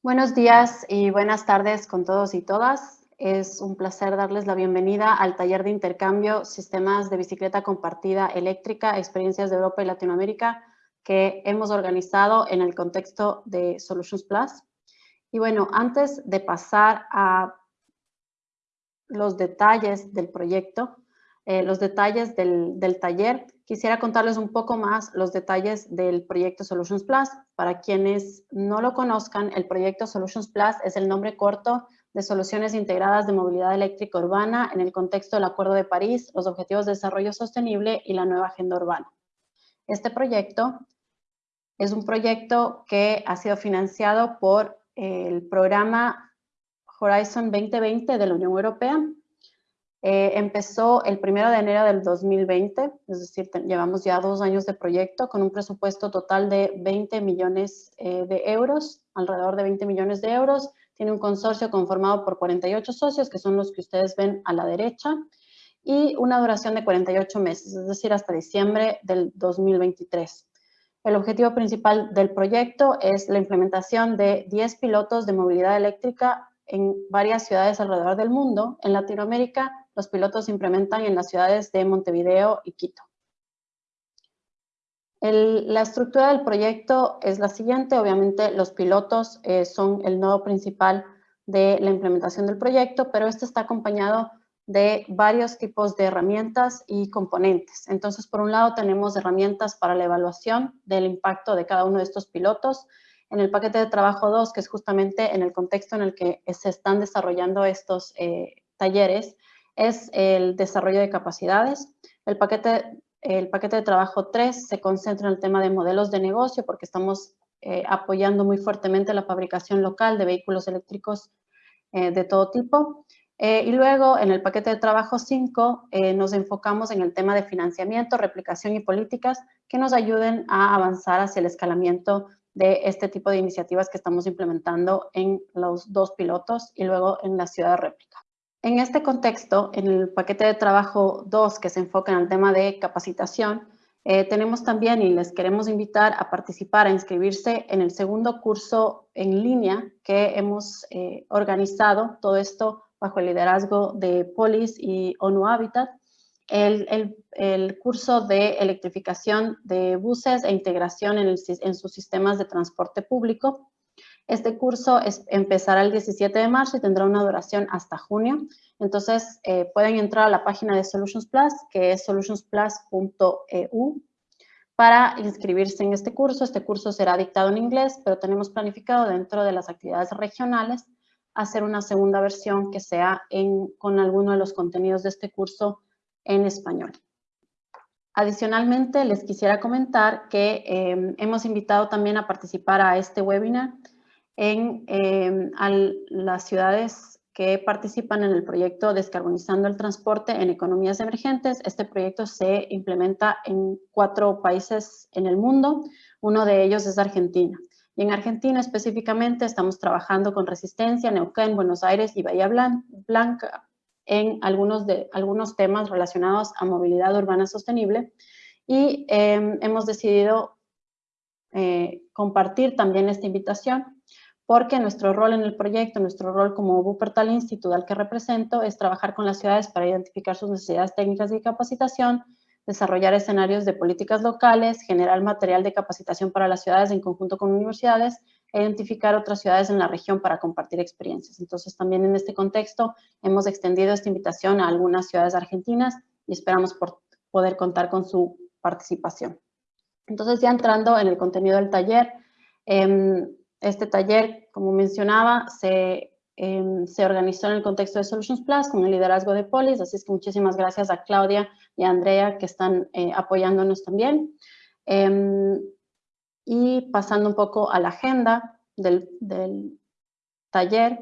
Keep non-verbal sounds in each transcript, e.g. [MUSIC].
Buenos días y buenas tardes con todos y todas. Es un placer darles la bienvenida al taller de intercambio Sistemas de Bicicleta Compartida Eléctrica, Experiencias de Europa y Latinoamérica que hemos organizado en el contexto de Solutions Plus. Y bueno, antes de pasar a los detalles del proyecto, eh, los detalles del, del, taller, quisiera contarles un poco más los detalles del proyecto Solutions Plus. Para quienes no lo conozcan, el proyecto Solutions Plus es el nombre corto de soluciones integradas de movilidad eléctrica urbana en el contexto del Acuerdo de París, los Objetivos de Desarrollo Sostenible y la nueva Agenda Urbana. Este proyecto es un proyecto que ha sido financiado por el programa Horizon 2020 de la Unión Europea. Eh, empezó el primero de enero del 2020, es decir, llevamos ya dos años de proyecto con un presupuesto total de 20 millones eh, de euros, alrededor de 20 millones de euros. Tiene un consorcio conformado por 48 socios, que son los que ustedes ven a la derecha, y una duración de 48 meses, es decir, hasta diciembre del 2023. El objetivo principal del proyecto es la implementación de 10 pilotos de movilidad eléctrica en varias ciudades alrededor del mundo. En Latinoamérica, los pilotos se implementan en las ciudades de Montevideo y Quito. la estructura del proyecto es la siguiente. Obviamente, los pilotos eh, son el nodo principal de la implementación del proyecto, pero este está acompañado de varios tipos de herramientas y componentes. Entonces, por un lado, tenemos herramientas para la evaluación del impacto de cada uno de estos pilotos. En el paquete de trabajo 2, que es justamente en el contexto en el que se están desarrollando estos eh, talleres, es el desarrollo de capacidades. El paquete, el paquete de trabajo 3 se concentra en el tema de modelos de negocio porque estamos eh, apoyando muy fuertemente la fabricación local de vehículos eléctricos eh, de todo tipo. Eh, y luego, en el paquete de trabajo 5, eh, nos enfocamos en el tema de financiamiento, replicación y políticas que nos ayuden a avanzar hacia el escalamiento de este tipo de iniciativas que estamos implementando en los dos pilotos y luego en la ciudad de réplica. En este contexto, en el paquete de trabajo 2, que se enfoca en el tema de capacitación, eh, tenemos también y les queremos invitar a participar, a inscribirse en el segundo curso en línea que hemos organizado. Todo esto bajo el liderazgo de Polis y ONU Habitat, el, curso de electrificación de buses e integración en, sus sistemas de transporte público. Este curso empezará el 17 de marzo y tendrá una duración hasta junio. Entonces, eh, pueden entrar a la página de Solutions Plus, que es solutionsplus.eu, para inscribirse en este curso. Este curso será dictado en inglés, pero tenemos planificado dentro de las actividades regionales hacer una segunda versión que sea con alguno de los contenidos de este curso en español. Adicionalmente, les quisiera comentar que em, hemos invitado también a participar a este webinar en em, las ciudades que participan en el proyecto Descarbonizando el Transporte en Economías Emergentes. Este proyecto se implementa en cuatro países en el mundo. Uno de ellos es Argentina. Y en Argentina específicamente estamos trabajando con Resistencia, Neuquén, Buenos Aires y Bahía Blanca en algunos, de, algunos temas relacionados a movilidad urbana sostenible. Y em, hemos decidido eh, compartir también esta invitación porque nuestro rol en el proyecto, nuestro rol como Wuppertal Institute al que represento, es trabajar con las ciudades para identificar sus necesidades técnicas de capacitación, desarrollar escenarios de políticas locales, generar material de capacitación para las ciudades en conjunto con universidades e identificar otras ciudades en la región para compartir experiencias. Entonces, también en este contexto hemos extendido esta invitación a algunas ciudades argentinas y esperamos por poder contar con su participación. Entonces, ya entrando en el contenido del taller, em, este taller, como mencionaba, se Em, se organizó en el contexto de Solutions Plus con el liderazgo de Polis, así es que muchísimas gracias a Claudia y a Andrea que están eh, apoyándonos también. Em, y pasando un poco a la agenda del, taller,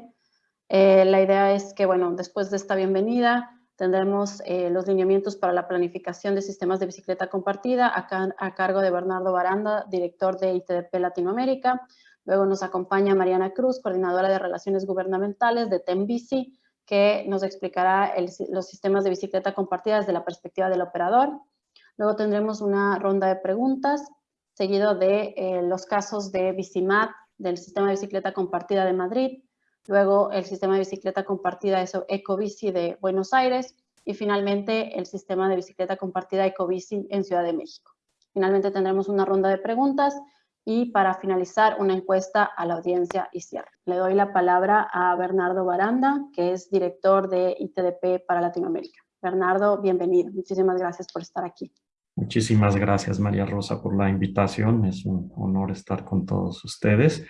eh, la idea es que, bueno, después de esta bienvenida, tendremos eh, los lineamientos para la planificación de sistemas de bicicleta compartida a, a cargo de Bernardo Baranda, director de ITDP Latinoamérica. Luego nos acompaña Mariana Cruz, coordinadora de Relaciones Gubernamentales de TEMBICI, que nos explicará los sistemas de bicicleta compartida desde la perspectiva del operador. Luego tendremos una ronda de preguntas, seguido de eh, los casos de Bicimat del sistema de bicicleta compartida de Madrid, luego el sistema de bicicleta compartida Ecobici de Buenos Aires y finalmente el sistema de bicicleta compartida Ecobici en Ciudad de México. Finalmente tendremos una ronda de preguntas y para finalizar una encuesta a la audiencia y cierre. Le doy la palabra a Bernardo Baranda, que es director de ITDP para Latinoamérica. Bernardo, bienvenido. Muchísimas gracias por estar aquí. Muchísimas gracias, María Rosa, por la invitación. Es un honor estar con todos ustedes.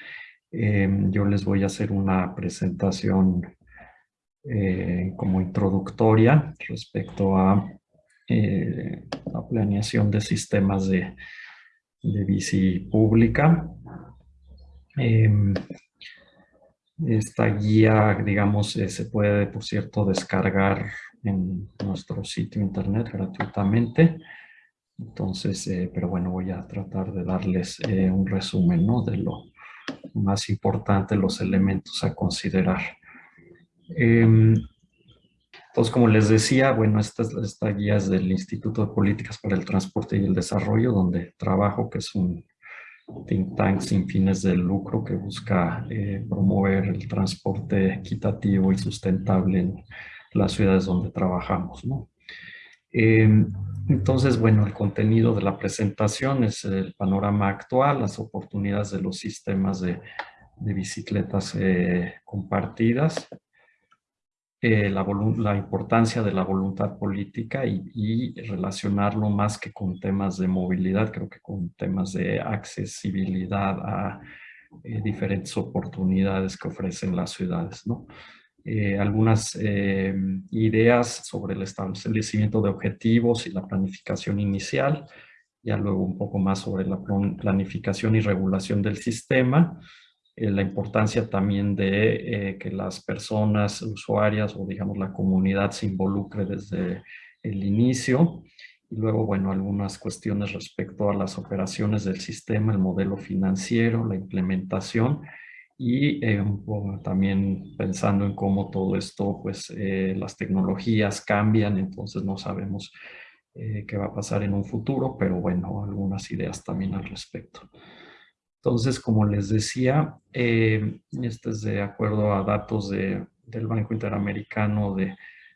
Em, yo les voy a hacer una presentación eh, como introductoria respecto a eh, la planeación de sistemas de de bici pública. Em, esta guía, digamos, eh, se puede, por cierto, descargar en nuestro sitio internet gratuitamente. Entonces, eh, pero bueno, voy a tratar de darles eh, un resumen ¿no? de lo más importante, los elementos a considerar. Entonces, como les decía, bueno, esta, esta guía es del Instituto de Políticas para el Transporte y el Desarrollo, donde trabajo, que es un think tank sin fines de lucro que busca eh, promover el transporte equitativo y sustentable en las ciudades donde trabajamos. Em, entonces, bueno, el contenido de la presentación es el panorama actual, las oportunidades de los sistemas de, de bicicletas eh, compartidas, eh, la, importancia de la voluntad política y, relacionarlo más que con temas de movilidad, creo que con temas de accesibilidad a eh, diferentes oportunidades que ofrecen las ciudades. ¿no? Eh, algunas ideas sobre el establecimiento de objetivos y la planificación inicial, ya luego un poco más sobre la planificación y regulación del sistema, eh, la importancia también de eh, que las personas usuarias o digamos la comunidad se involucre desde el inicio y luego, bueno, algunas cuestiones respecto a las operaciones del sistema, el modelo financiero, la implementación y eh, también pensando en cómo todo esto, pues las tecnologías cambian, entonces no sabemos qué va a pasar en un futuro, pero bueno, algunas ideas también al respecto. Entonces, como les decía, eh, este es de acuerdo a datos del Banco Interamericano de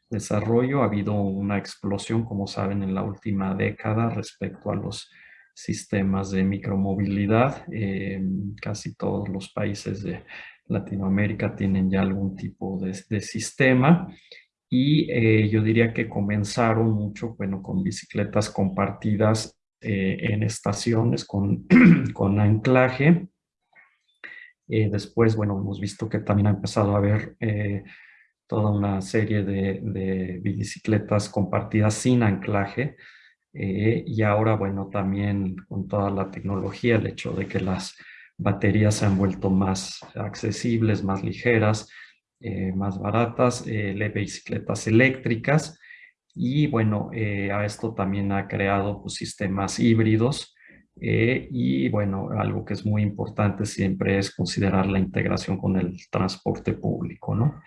Desarrollo. Ha habido una explosión, como saben, en la última década respecto a los sistemas de micromovilidad. Eh, casi todos los países de Latinoamérica tienen ya algún tipo de, sistema. Y eh, yo diría que comenzaron mucho, bueno, con bicicletas compartidas eh, en estaciones con, [CLEARS THROAT] con anclaje. Eh, después, bueno, hemos visto que también ha empezado a haber eh, toda una serie de, bicicletas compartidas sin anclaje. y ahora, bueno, también con toda la tecnología, el hecho de que las baterías se han vuelto más accesibles, más ligeras, más baratas, bicicletas eléctricas, y bueno, eh, a esto también ha creado pues, sistemas híbridos eh, y bueno, algo que es muy importante siempre es considerar la integración con el transporte público, ¿no?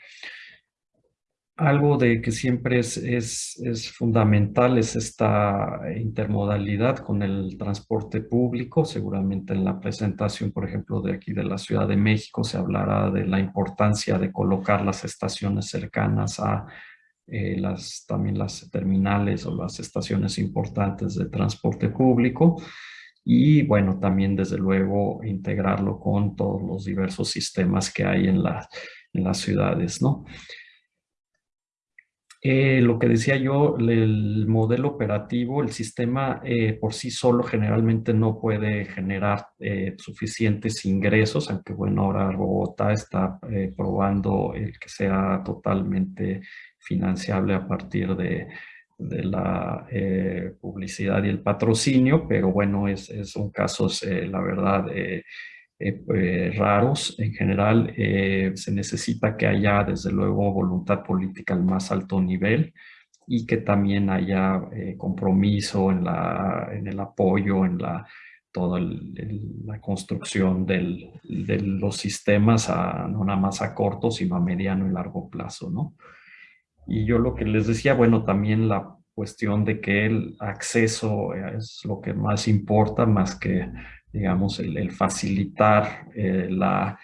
Algo de que siempre es, es, es, fundamental es esta intermodalidad con el transporte público. Seguramente en la presentación, por ejemplo, de aquí de la Ciudad de México se hablará de la importancia de colocar las estaciones cercanas a eh, las, también las terminales o las estaciones importantes de transporte público y bueno, también desde luego integrarlo con todos los diversos sistemas que hay en, en las ciudades, ¿no? Eh, lo que decía yo, el modelo operativo, el sistema eh, por sí solo generalmente no puede generar suficientes ingresos, aunque bueno, ahora Bogotá está probando el que sea totalmente financiable a partir de, la eh, publicidad y el patrocinio, pero bueno, es, son casos, eh, la verdad, eh, raros. En general, se necesita que haya, desde luego, voluntad política al más alto nivel y que también haya compromiso en, la, en el apoyo, en la toda la construcción de los sistemas, a, no nada más a corto, sino a mediano y largo plazo, ¿no? Y yo lo que les decía, bueno, también la cuestión de que el acceso es lo que más importa, más que digamos, el, facilitar la,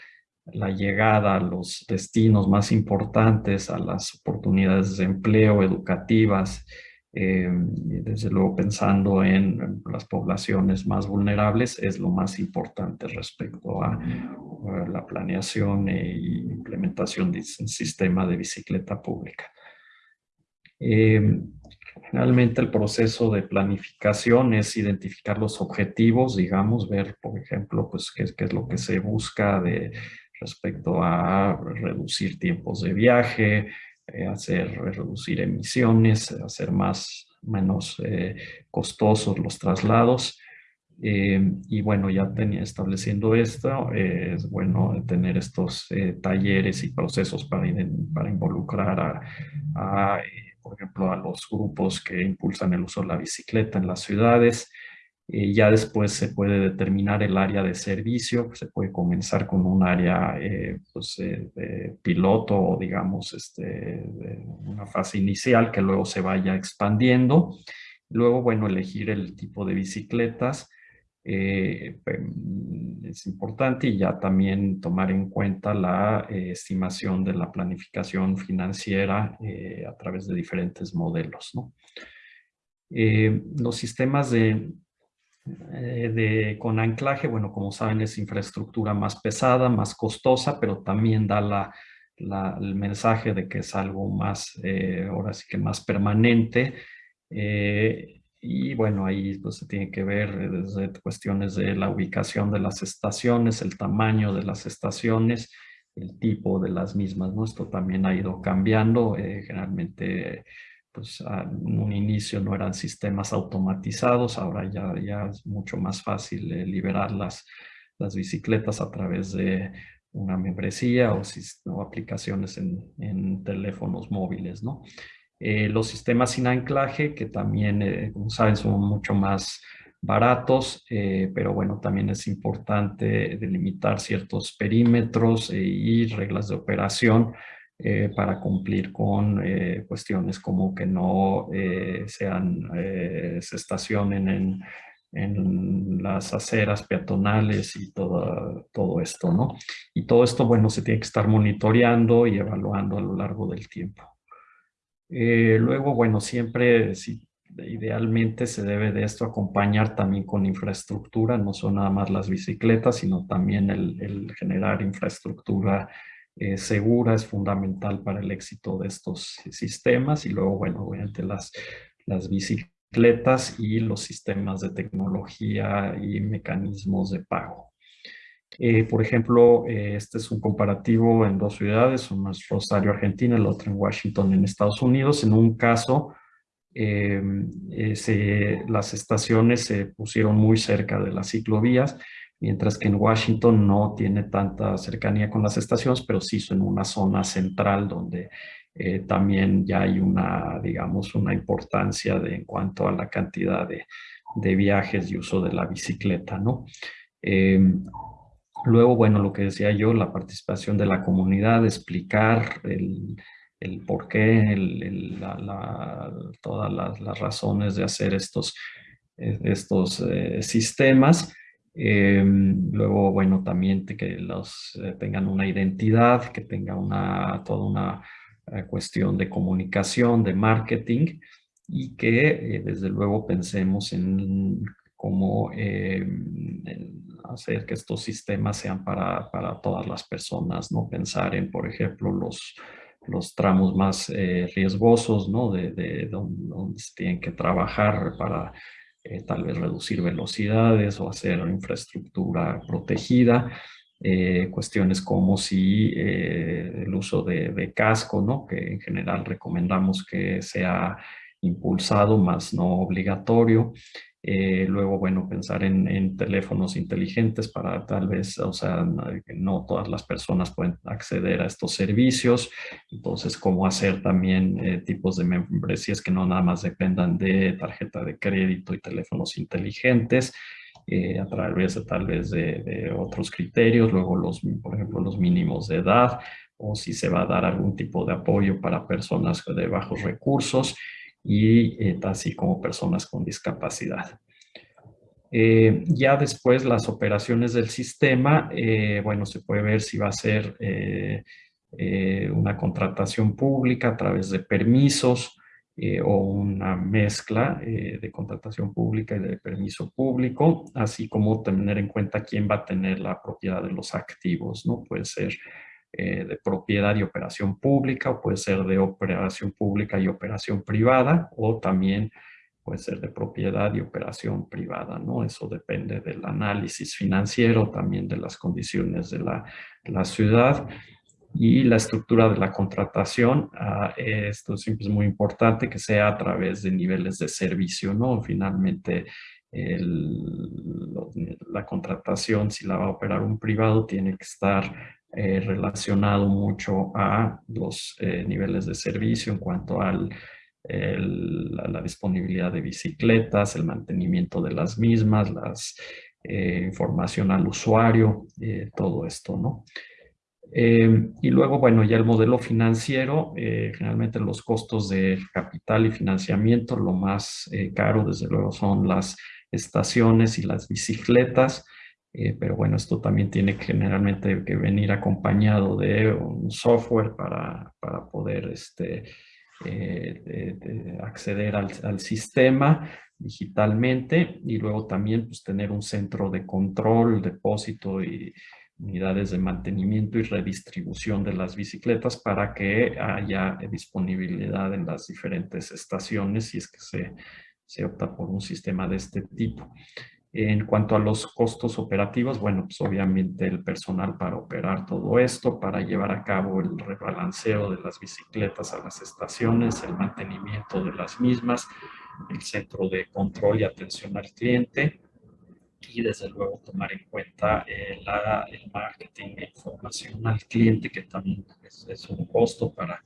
la llegada a los destinos más importantes, a las oportunidades de empleo educativas, eh, desde luego pensando en las poblaciones más vulnerables, es lo más importante respecto a, la planeación e implementación de sistema de bicicleta pública. Eh, generalmente el proceso de planificación es identificar los objetivos, digamos, ver, por ejemplo, pues qué, es lo que se busca de respecto a reducir tiempos de viaje, eh, hacer reducir emisiones, hacer más menos eh, costosos los traslados. Eh, y bueno, ya tenía, estableciendo esto, es bueno tener estos talleres y procesos para, para involucrar a por ejemplo, a los grupos que impulsan el uso de la bicicleta en las ciudades, eh, ya después se puede determinar el área de servicio, se puede comenzar con un área eh, pues, eh, de piloto o digamos este, una fase inicial que luego se vaya expandiendo. Luego, bueno, elegir el tipo de bicicletas es importante y ya también tomar en cuenta la estimación de la planificación financiera a través de diferentes modelos. los sistemas de eh, con anclaje, bueno, como saben, es infraestructura más pesada, más costosa, pero también da la, el mensaje de que es algo más, eh, ahora sí que más permanente. Eh, y bueno, ahí pues, se tiene que ver desde cuestiones de la ubicación de las estaciones, el tamaño de las estaciones, el tipo de las mismas, ¿no? Esto también ha ido cambiando, generalmente pues en un inicio no eran sistemas automatizados, ahora ya, ya es mucho más fácil eh, liberar las, las bicicletas a través de una membresía o, o aplicaciones en, en, teléfonos móviles, ¿no? Eh, los sistemas sin anclaje, que también, eh, como saben, son mucho más baratos, pero bueno, también es importante delimitar ciertos perímetros y reglas de operación eh, para cumplir con eh, cuestiones como que no eh, sean, se estacionen en, en, las aceras peatonales y todo, todo esto, ¿no? Y todo esto, bueno, se tiene que estar monitoreando y evaluando a lo largo del tiempo. Luego, bueno, siempre, si, idealmente se debe de esto acompañar también con infraestructura, no son nada más las bicicletas, sino también el, el generar infraestructura eh, segura es fundamental para el éxito de estos sistemas y luego, bueno, obviamente las, las bicicletas y los sistemas de tecnología y mecanismos de pago. Eh, por ejemplo, eh, este es un comparativo en dos ciudades, una es Rosario, Argentina, el otro en Washington, en Estados Unidos. En un caso, las estaciones se pusieron muy cerca de las ciclovías mientras que en Washington no tiene tanta cercanía con las estaciones, pero sí en una zona central donde eh, también ya hay una, digamos, una importancia de, en cuanto a la cantidad de, de viajes y uso de la bicicleta, ¿no? Luego, bueno, lo que decía yo, la participación de la comunidad, explicar el, el por qué, todas las, razones de hacer estos, eh, estos eh, sistemas. Em, luego, bueno, también que los eh, tengan una identidad, que tenga una, toda una eh, cuestión de comunicación, de marketing y que eh, desde luego pensemos en cómo hacer que estos sistemas sean para, para, todas las personas, no pensar en, por ejemplo, los, los tramos más riesgosos, ¿no? De, de donde, se tienen que trabajar para eh, tal vez reducir velocidades o hacer infraestructura protegida, eh, cuestiones como si eh, el uso de, casco, ¿no? que en general recomendamos que sea impulsado, más no obligatorio, eh, luego, bueno, pensar en, teléfonos inteligentes para tal vez, o sea, no todas las personas pueden acceder a estos servicios. Entonces, cómo hacer también eh, tipos de membresías que no nada más dependan de tarjeta de crédito y teléfonos inteligentes. Eh, a través de tal vez de, de, otros criterios, luego los, por ejemplo, los mínimos de edad, o si se va a dar algún tipo de apoyo para personas de bajos recursos, y eh, así como personas con discapacidad. Eh, ya después las operaciones del sistema, eh, bueno, se puede ver si va a ser una contratación pública a través de permisos o una mezcla de contratación pública y de permiso público, así como tener en cuenta quién va a tener la propiedad de los activos, ¿no? Puede ser de propiedad y operación pública o puede ser de operación pública y operación privada o también puede ser de propiedad y operación privada, ¿no? Eso depende del análisis financiero, también de las condiciones de la, ciudad y la estructura de la contratación. Ah, esto siempre es muy importante que sea a través de niveles de servicio, ¿no? Finalmente, la contratación, si la va a operar un privado, tiene que estar eh, relacionado mucho a los eh, niveles de servicio en cuanto al la, disponibilidad de bicicletas, el mantenimiento de las mismas, la eh, información al usuario, todo esto, ¿no? Y luego, bueno, ya el modelo financiero, generalmente los costos de capital y financiamiento, lo más caro, desde luego, son las estaciones y las bicicletas, pero bueno, esto también tiene generalmente que venir acompañado de un software para, para poder este, eh, de, acceder al, sistema digitalmente y luego también pues, tener un centro de control, depósito y unidades de mantenimiento y redistribución de las bicicletas para que haya disponibilidad en las diferentes estaciones si es que se, se opta por un sistema de este tipo. En cuanto a los costos operativos, bueno, pues obviamente el personal para operar todo esto, para llevar a cabo el rebalanceo de las bicicletas a las estaciones, el mantenimiento de las mismas, el centro de control y atención al cliente y desde luego tomar en cuenta eh, el marketing e información al cliente que también es, un costo para,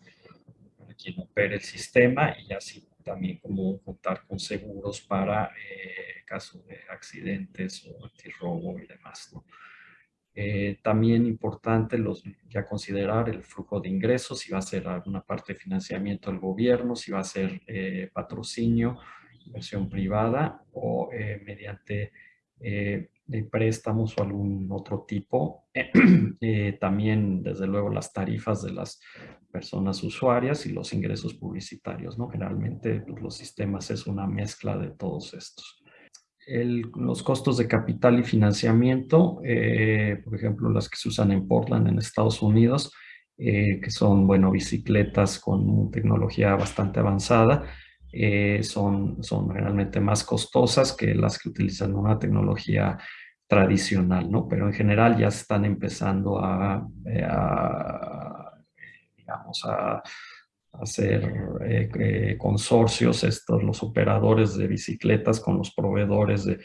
para quien opere el sistema y así también como contar con seguros para eh, caso de accidentes o antirrobo y demás. Eh, también importante los, ya considerar el flujo de ingresos, si va a ser alguna parte de financiamiento del gobierno, si va a ser eh, patrocinio, inversión privada o mediante de préstamos o algún otro tipo. [CLEARS THROAT] también, desde luego, las tarifas de las personas usuarias y los ingresos publicitarios, ¿no? Generalmente pues, los sistemas es una mezcla de todos estos. los costos de capital y financiamiento, eh, por ejemplo, las que se usan en Portland, en Estados Unidos, eh, que son, bueno, bicicletas con tecnología bastante avanzada, eh, son, son realmente más costosas que las que utilizan una tecnología tradicional, ¿no? Pero en general ya están empezando a digamos, a, hacer eh, eh, consorcios, estos, los operadores de bicicletas con los proveedores de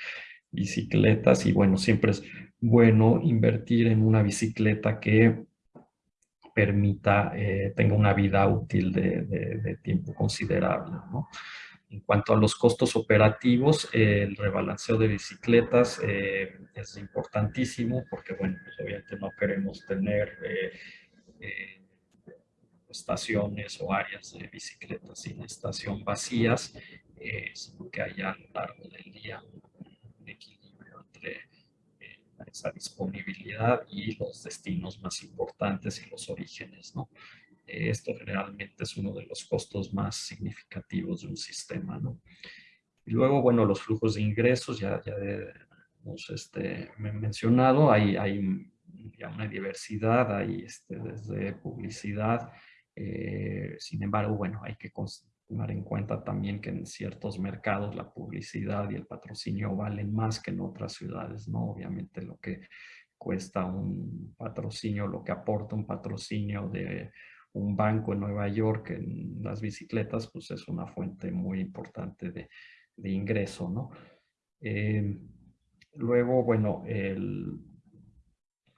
bicicletas y bueno, siempre es bueno invertir en una bicicleta que permita, eh, tenga una vida útil de, tiempo considerable. En cuanto a los costos operativos, el rebalanceo de bicicletas es importantísimo porque, bueno, pues obviamente no queremos tener estaciones o áreas de bicicletas sin estación vacías, eh, sino que haya a lo largo del día un equilibrio entre eh, esa disponibilidad y los destinos más importantes y los orígenes. ¿no? Eh, esto generalmente es uno de los costos más significativos de un sistema. ¿no? Y luego, bueno, los flujos de ingresos, ya, ya hemos este, mencionado, hay, hay ya una diversidad, hay este, desde publicidad, eh, sin embargo, bueno, hay que tomar en cuenta también que en ciertos mercados la publicidad y el patrocinio valen más que en otras ciudades, ¿no? Obviamente lo que cuesta un patrocinio, lo que aporta un patrocinio de un banco en Nueva York en las bicicletas, pues es una fuente muy importante de, ingreso, ¿no? Eh, luego, bueno, el,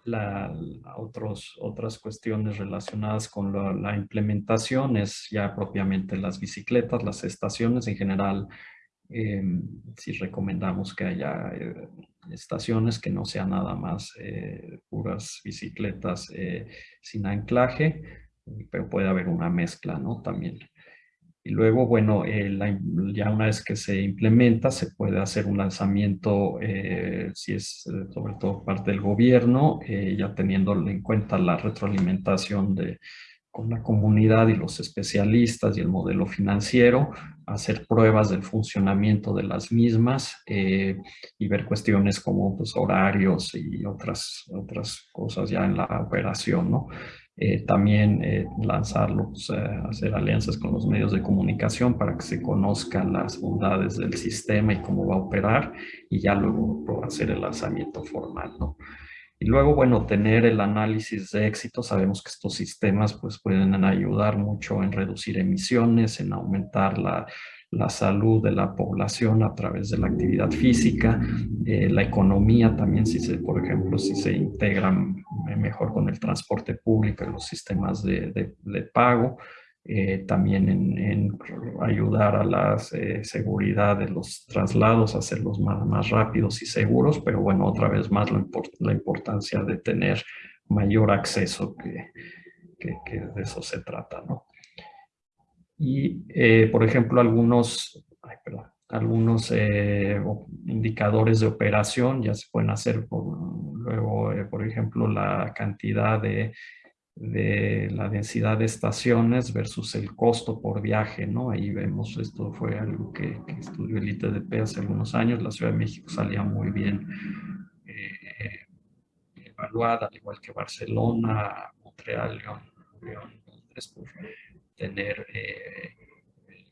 la, otros, otras cuestiones relacionadas con la, implementación es ya propiamente las bicicletas, las estaciones en general. Eh, si recomendamos que haya eh, estaciones que no sean nada más eh, puras bicicletas sin anclaje, pero puede haber una mezcla, ¿no? También. Y luego, bueno, eh, ya una vez que se implementa, se puede hacer un lanzamiento, eh, si es eh, sobre todo parte del gobierno, ya teniendo en cuenta la retroalimentación de, con la comunidad y los especialistas y el modelo financiero, hacer pruebas del funcionamiento de las mismas y ver cuestiones como pues, horarios y otras, otras cosas ya en la operación, ¿no? Eh, también eh, lanzarlos, eh, hacer alianzas con los medios de comunicación para que se conozcan las bondades del sistema y cómo va a operar y ya luego hacer el lanzamiento formal, ¿no? Y luego, bueno, tener el análisis de éxito. Sabemos que estos sistemas pues, pueden ayudar mucho en reducir emisiones, en aumentar la, la salud de la población a través de la actividad física, eh, la economía también, si se, por ejemplo, si se integran mejor con el transporte público y los sistemas de, de, pago, eh, también en, ayudar a la eh, seguridad de los traslados, hacerlos más, más rápidos y seguros, pero bueno, otra vez más la, importancia de tener mayor acceso que, que de eso se trata, ¿no? Y, eh, por ejemplo, algunos, algunos eh, indicadores de operación ya se pueden hacer luego, eh, por ejemplo, la cantidad de, de, la densidad de estaciones versus el costo por viaje, ¿no? Ahí vemos, esto fue algo que, que estudió el ITDP hace algunos años, la Ciudad de México salía muy bien evaluada, al igual que Barcelona, Montreal, León, León Londres, tener eh,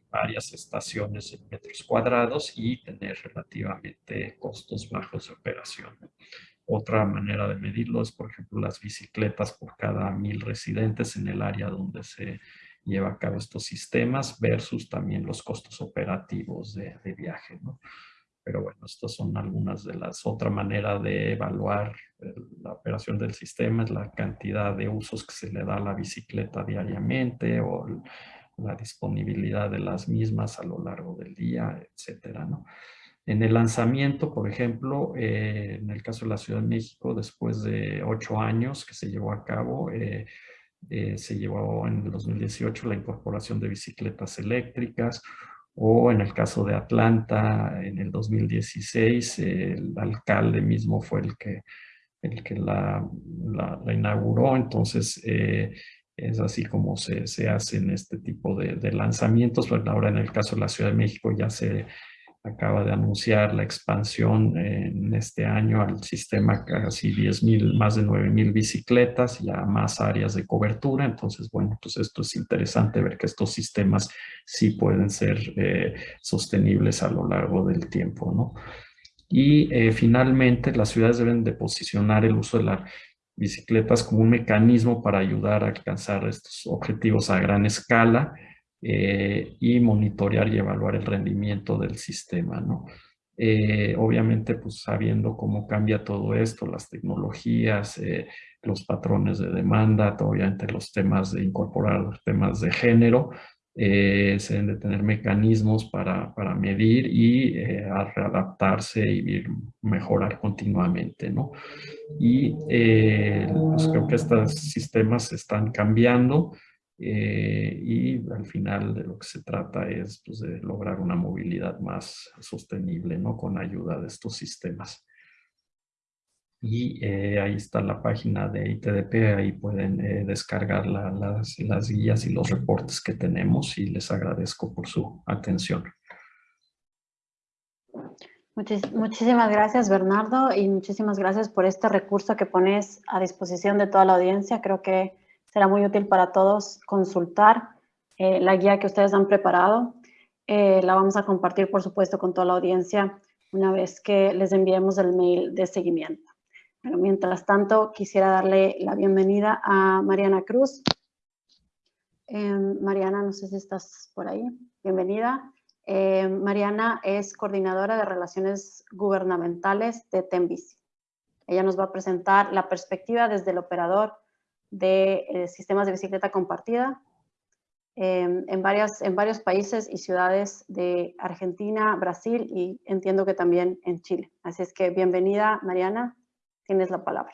varias estaciones en metros cuadrados y tener relativamente costos bajos de operación. Otra manera de medirlo es, por ejemplo, las bicicletas por cada mil residentes en el área donde se lleva a cabo estos sistemas versus también los costos operativos de, de viaje. ¿no? Pero bueno, estas son algunas de las... Otra manera de evaluar la operación del sistema es la cantidad de usos que se le da a la bicicleta diariamente o la disponibilidad de las mismas a lo largo del día, etcétera, ¿no? En el lanzamiento, por ejemplo, eh, en el caso de la Ciudad de México, después de ocho años que se llevó a cabo, eh, eh, se llevó en el 2018 la incorporación de bicicletas eléctricas, o en el caso de Atlanta, en el 2016, el alcalde mismo fue el que, el que la, inauguró, entonces eh, es así como se, se hacen este tipo de, de lanzamientos, pero ahora en el caso de la Ciudad de México ya se acaba de anunciar la expansión en este año al sistema casi 10 mil, más de 9 mil bicicletas y a más áreas de cobertura. Entonces, bueno, pues esto es interesante ver que estos sistemas sí pueden ser eh, sostenibles a lo largo del tiempo, ¿no? Y eh, finalmente, las ciudades deben de posicionar el uso de las bicicletas como un mecanismo para ayudar a alcanzar estos objetivos a gran escala, eh, y monitorear y evaluar el rendimiento del sistema, ¿no? Eh, obviamente, pues sabiendo cómo cambia todo esto, las tecnologías, eh, los patrones de demanda, obviamente los temas de incorporar temas de género, se deben de tener mecanismos para, para medir y readaptarse y mejorar continuamente, ¿no? Y pues creo que estos sistemas están cambiando, eh, y al final de lo que se trata es pues, de lograr una movilidad más sostenible ¿no? con ayuda de estos sistemas. Y eh, ahí está la página de ITDP, ahí pueden eh, descargar las, las guías y los reportes que tenemos y les agradezco por su atención. muchísimas gracias Bernardo y muchísimas gracias por este recurso que pones a disposición de toda la audiencia. Creo que será muy útil para todos consultar eh, la guía que ustedes han preparado. Eh, la vamos a compartir, por supuesto, con toda la audiencia una vez que les enviemos el mail de seguimiento. Pero mientras tanto, quisiera darle la bienvenida a Mariana Cruz. Em, Mariana, no sé si estás por ahí. Bienvenida. Em, Mariana es coordinadora de Relaciones Gubernamentales de Tembici. Ella nos va a presentar la perspectiva desde el operador de eh, sistemas de bicicleta compartida em, en, varias, en varios países y ciudades de Argentina, Brasil y entiendo que también en Chile. Así es que bienvenida, Mariana, tienes la palabra.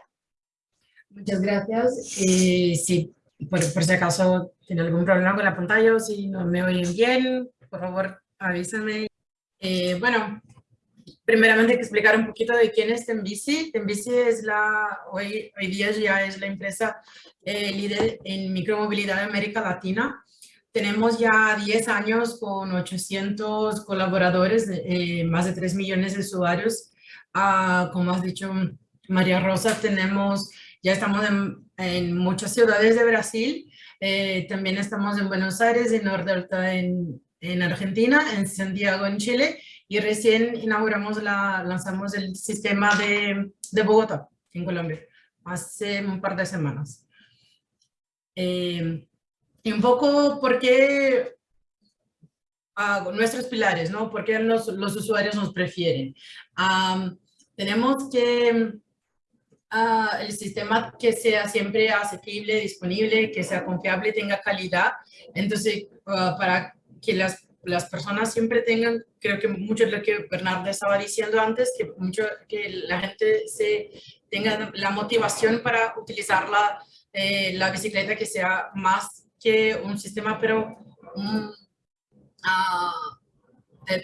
Muchas gracias. Eh, sí, por, si acaso tiene algún problema con la pantalla o si no me oyen bien, por favor avísenme. Eh, bueno, primeramente explicar un poquito de quién es Tembici. Tembici es la, hoy, hoy día ya es la empresa eh, líder en micromovilidad de América Latina. Tenemos ya 10 años con 800 colaboradores, eh, más de 3 millones de usuarios. Ah, como has dicho María Rosa, tenemos, ya estamos en, muchas ciudades de Brasil. Eh, también estamos en Buenos Aires, en Nordelta, en, en Argentina, en Santiago, en Chile. Y recién inauguramos, la, lanzamos el sistema de, de Bogotá, en Colombia, hace un par de semanas. Eh, y un poco por qué uh, nuestros pilares, ¿no? ¿Por qué los, los usuarios nos prefieren? tenemos que uh, el sistema que sea siempre asequible, disponible, que sea confiable, tenga calidad. Entonces, uh, para que las, las personas siempre tengan, creo que mucho de lo que Bernardo estaba diciendo antes, que, mucho, que la gente se tenga la motivación para utilizar la, eh, la bicicleta que sea más que un sistema, pero um,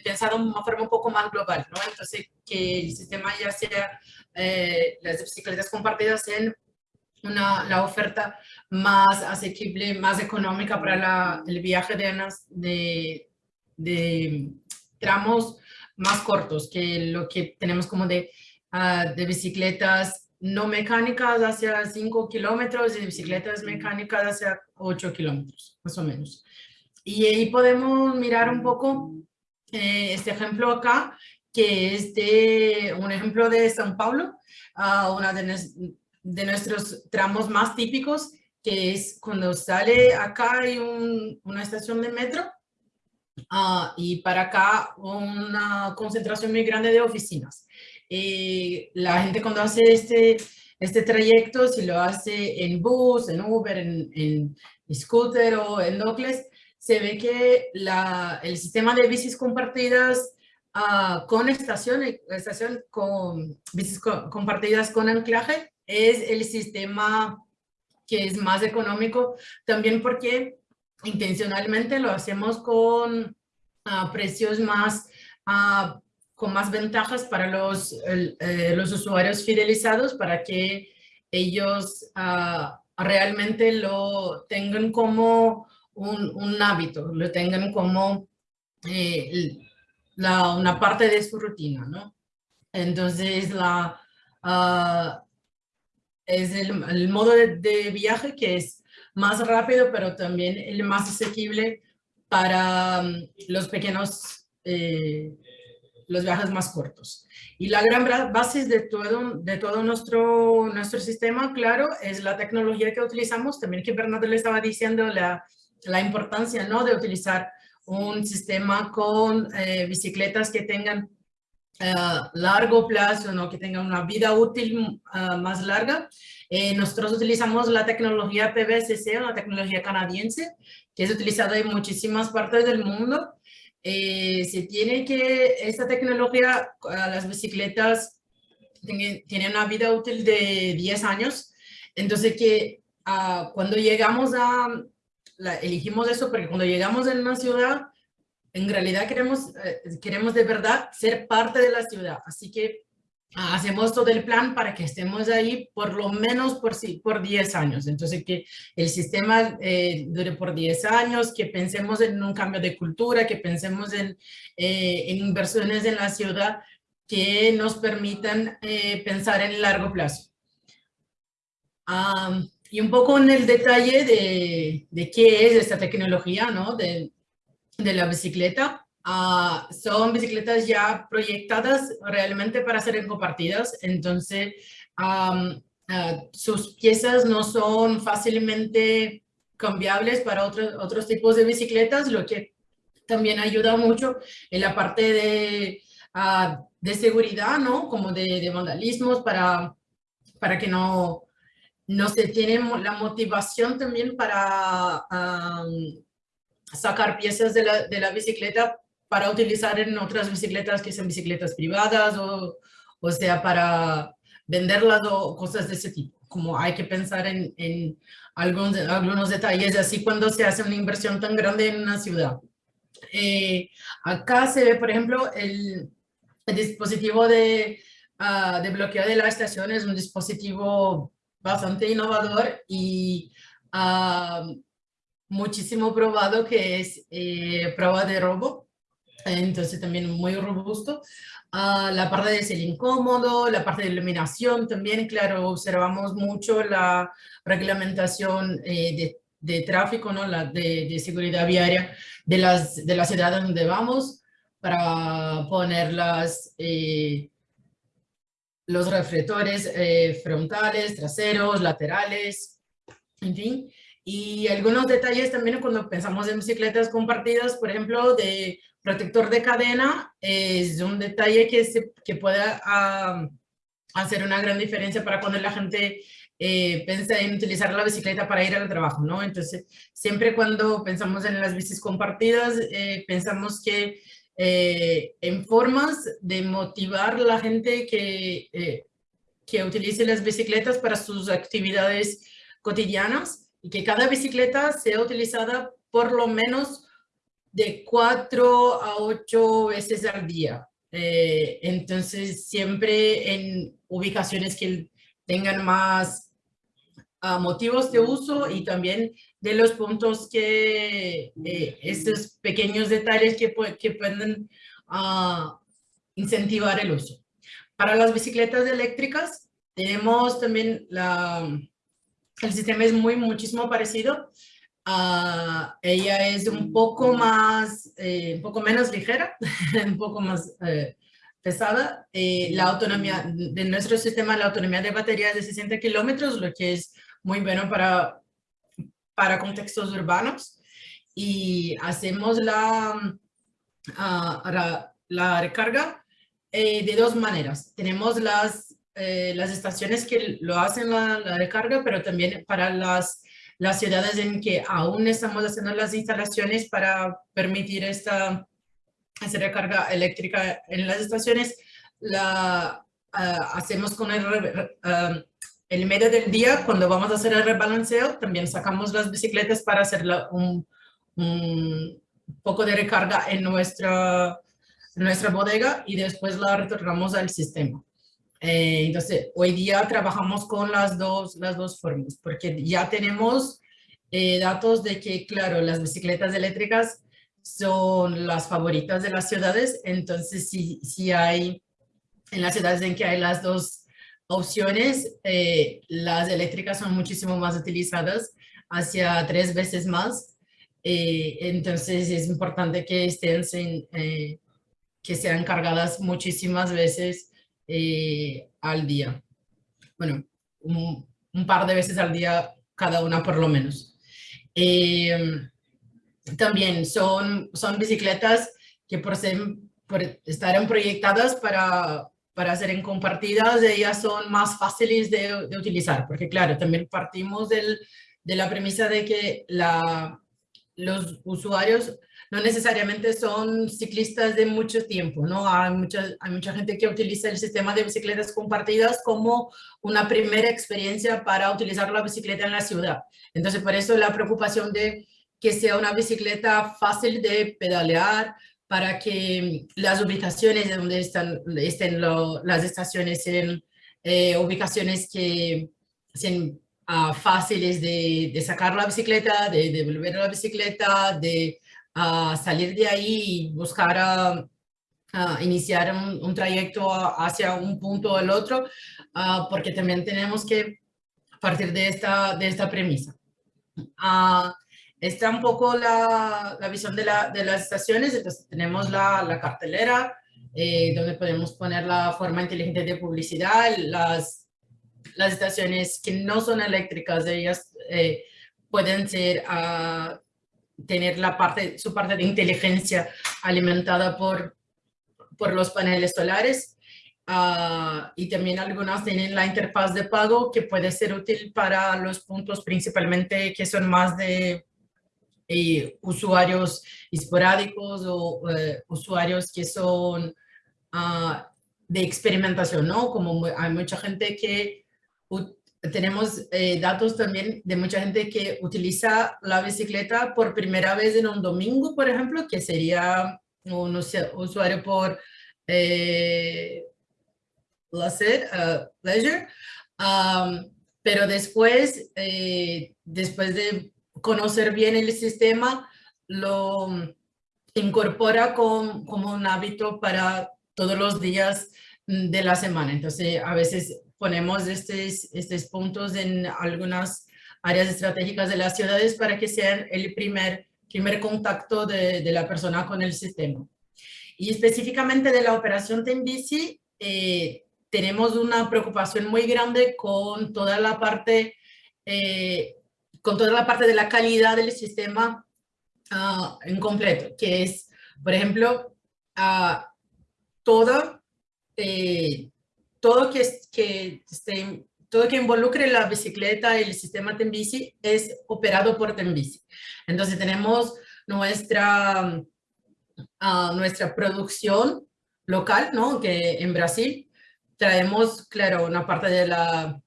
pensado de una forma un poco más global, ¿no? Entonces, que el sistema ya sea eh, las bicicletas compartidas en una, la oferta más asequible, más económica para la, el viaje de, de, de, tramos más cortos que lo que tenemos como de, ah, de bicicletas no mecánicas hacia 5 kilómetros y bicicletas mecánicas hacia 8 kilómetros, más o menos. Y ahí podemos mirar un poco eh, este ejemplo acá, que es de un ejemplo de São Paulo, uh, una de, de, nuestros tramos más típicos, que es cuando sale acá hay una estación de metro uh, y para acá una concentración muy grande de oficinas. Eh, la gente cuando hace este, este trayecto, si lo hace en bus, en Uber, en, en scooter o en Docles, se ve que la, el sistema de bicis compartidas uh, con estación, estación con bicis compartidas con anclaje es el sistema que es más económico, también porque intencionalmente lo hacemos con uh, precios más uh, con más ventajas para los, eh, los usuarios fidelizados para que ellos realmente lo tengan como un, un, hábito, lo tengan como eh, la, una parte de su rutina, ¿no? Entonces, la, ah, es el, modo de, viaje que es más rápido, pero también el más asequible para um, los pequeños eh, los viajes más cortos. Y la gran base de todo, de todo nuestro, nuestro sistema, claro, es la tecnología que utilizamos. También que Bernardo le estaba diciendo la, la importancia ¿no? de utilizar un sistema con eh, bicicletas que tengan eh, largo plazo, ¿no? que tengan una vida útil uh, más larga. Eh, nosotros utilizamos la tecnología PVCC, una tecnología canadiense, que es utilizada en muchísimas partes del mundo. Eh, se tiene que, esta tecnología, las bicicletas tienen, una vida útil de 10 años, entonces que uh, cuando llegamos a, la, elegimos eso porque cuando llegamos en una ciudad, en realidad queremos, eh, queremos de verdad ser parte de la ciudad, así que hacemos todo el plan para que estemos ahí por lo menos por, por 10 años. Entonces, que el sistema eh, dure por 10 años, que pensemos en un cambio de cultura, que pensemos en, eh, en inversiones en la ciudad que nos permitan eh, pensar en largo plazo. y un poco en el detalle de, de, qué es esta tecnología, ¿no? De, de la bicicleta. Ah, son bicicletas ya proyectadas realmente para ser compartidas, entonces ah, sus piezas no son fácilmente cambiables para otros, otros tipos de bicicletas, lo que también ayuda mucho en la parte de, uh, de seguridad, ¿no? Como de, de, vandalismos para, para que no, no se tiene la motivación también para sacar piezas de la, de la bicicleta para utilizar en otras bicicletas que sean bicicletas privadas o, o sea para venderlas o cosas de ese tipo. como hay que pensar en, en algunos, algunos detalles, así cuando se hace una inversión tan grande en una ciudad. Eh, acá se ve, por ejemplo, el, el dispositivo de, uh, de bloqueo de la estación es un dispositivo bastante innovador y uh, muchísimo probado que es eh, prueba de robo, entonces también muy robusto. Uh, la parte de ser incómodo, la parte de iluminación también, claro, observamos mucho la reglamentación eh, de, de, tráfico, ¿no? la de, de, seguridad viaria de, las, de la ciudad donde vamos para poner las, eh, los reflectores eh, frontales, traseros, laterales, en fin. Y algunos detalles también cuando pensamos en bicicletas compartidas, por ejemplo, de protector de cadena, es un detalle que, se, que puede hacer una gran diferencia para cuando la gente eh, piensa en utilizar la bicicleta para ir al trabajo, ¿no? Entonces, siempre cuando pensamos en las bicis compartidas, eh, pensamos que eh, en formas de motivar a la gente que, eh, que utilice las bicicletas para sus actividades cotidianas y que cada bicicleta sea utilizada por lo menos de cuatro a ocho veces al día. Eh, entonces, siempre en ubicaciones que tengan más uh, motivos de uso y también de los puntos que eh, estos pequeños detalles que, que pueden uh, incentivar el uso. Para las bicicletas eléctricas tenemos también la, el sistema es muy muchísimo parecido. Uh, ella es un poco más, eh, un poco menos ligera, [LAUGHS] un poco más eh, pesada. Eh, la autonomía de nuestro sistema, la autonomía de batería es de 60 kilómetros, lo que es muy bueno para para contextos urbanos y hacemos la, uh, la, recarga eh, de dos maneras. Tenemos las, eh, las estaciones que lo hacen la, la, recarga, pero también para las, las ciudades en que aún estamos haciendo las instalaciones para permitir esta, recarga eléctrica en las estaciones, la uh, hacemos con el, uh, el medio del día, cuando vamos a hacer el rebalanceo, también sacamos las bicicletas para hacer un, poco de recarga en nuestra, nuestra bodega y después la retornamos al sistema. Eh, entonces, hoy día trabajamos con las dos, las dos formas, porque ya tenemos eh, datos de que, claro, las bicicletas eléctricas son las favoritas de las ciudades, entonces si, si hay en las ciudades en que hay las dos opciones, eh, las eléctricas son muchísimo más utilizadas, hacia tres veces más. Eh, entonces es importante que estén, eh, que sean cargadas muchísimas veces al día. Bueno, un, par de veces al día cada una por lo menos. también son, son bicicletas que por, ser, por estar proyectadas para para ser compartidas, ellas son más fáciles de, de utilizar, porque claro, también partimos del, de la premisa de que la, los usuarios no necesariamente son ciclistas de mucho tiempo, ¿no? Hay mucha, hay mucha gente que utiliza el sistema de bicicletas compartidas como una primera experiencia para utilizar la bicicleta en la ciudad. Entonces, por eso la preocupación de que sea una bicicleta fácil de pedalear, para que las ubicaciones de donde están, estén las estaciones sean eh, ubicaciones que sean uh, fáciles de, de, sacar la bicicleta, de devolver la bicicleta, de uh, salir de ahí y buscar a, uh, iniciar un, un, trayecto hacia un punto o el otro, porque también tenemos que partir de esta, de esta premisa. Está un poco la, la visión de, la, de, las estaciones, entonces tenemos la, la cartelera, eh, donde podemos poner la forma inteligente de publicidad, las, las estaciones que no son eléctricas, ellas eh, pueden ser, uh, tener la parte, su parte de inteligencia alimentada por, por los paneles solares. Uh, y también algunas tienen la interfaz de pago que puede ser útil para los puntos principalmente que son más de eh, usuarios esporádicos o eh, usuarios que son uh, de experimentación, ¿no? Como hay mucha gente que tenemos eh, datos también de mucha gente que utiliza la bicicleta por primera vez en un domingo, por ejemplo, que sería un usuario por eh, placer, uh, pleasure, um, pero después, eh, después de conocer bien el sistema, lo incorpora con, como un hábito para todos los días de la semana. Entonces, a veces ponemos estos, estos puntos en algunas áreas estratégicas de las ciudades para que sean el primer, primer contacto de, de la persona con el sistema. Y específicamente de la operación Tenbici, eh, tenemos una preocupación muy grande con toda la parte, eh, con toda la parte de la calidad del sistema uh, en completo, que es, por ejemplo, uh, todo, eh, todo que, que todo que involucre la bicicleta y el sistema Tenbici es operado por Tenbici. Entonces tenemos nuestra, uh, nuestra producción local, ¿no? Que en Brasil traemos, claro, una parte de la,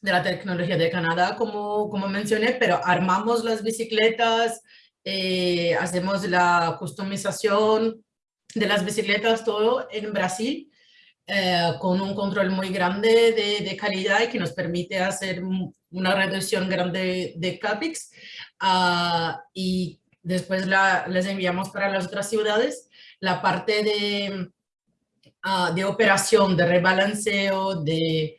de la tecnología de Canadá, como, como mencioné, pero armamos las bicicletas, eh, hacemos la customización de las bicicletas, todo en Brasil, eh, con un control muy grande de, de, calidad y que nos permite hacer una reducción grande de CAPEX. Uh, y después la, les enviamos para las otras ciudades. La parte de Ah, de operación, de rebalanceo, de,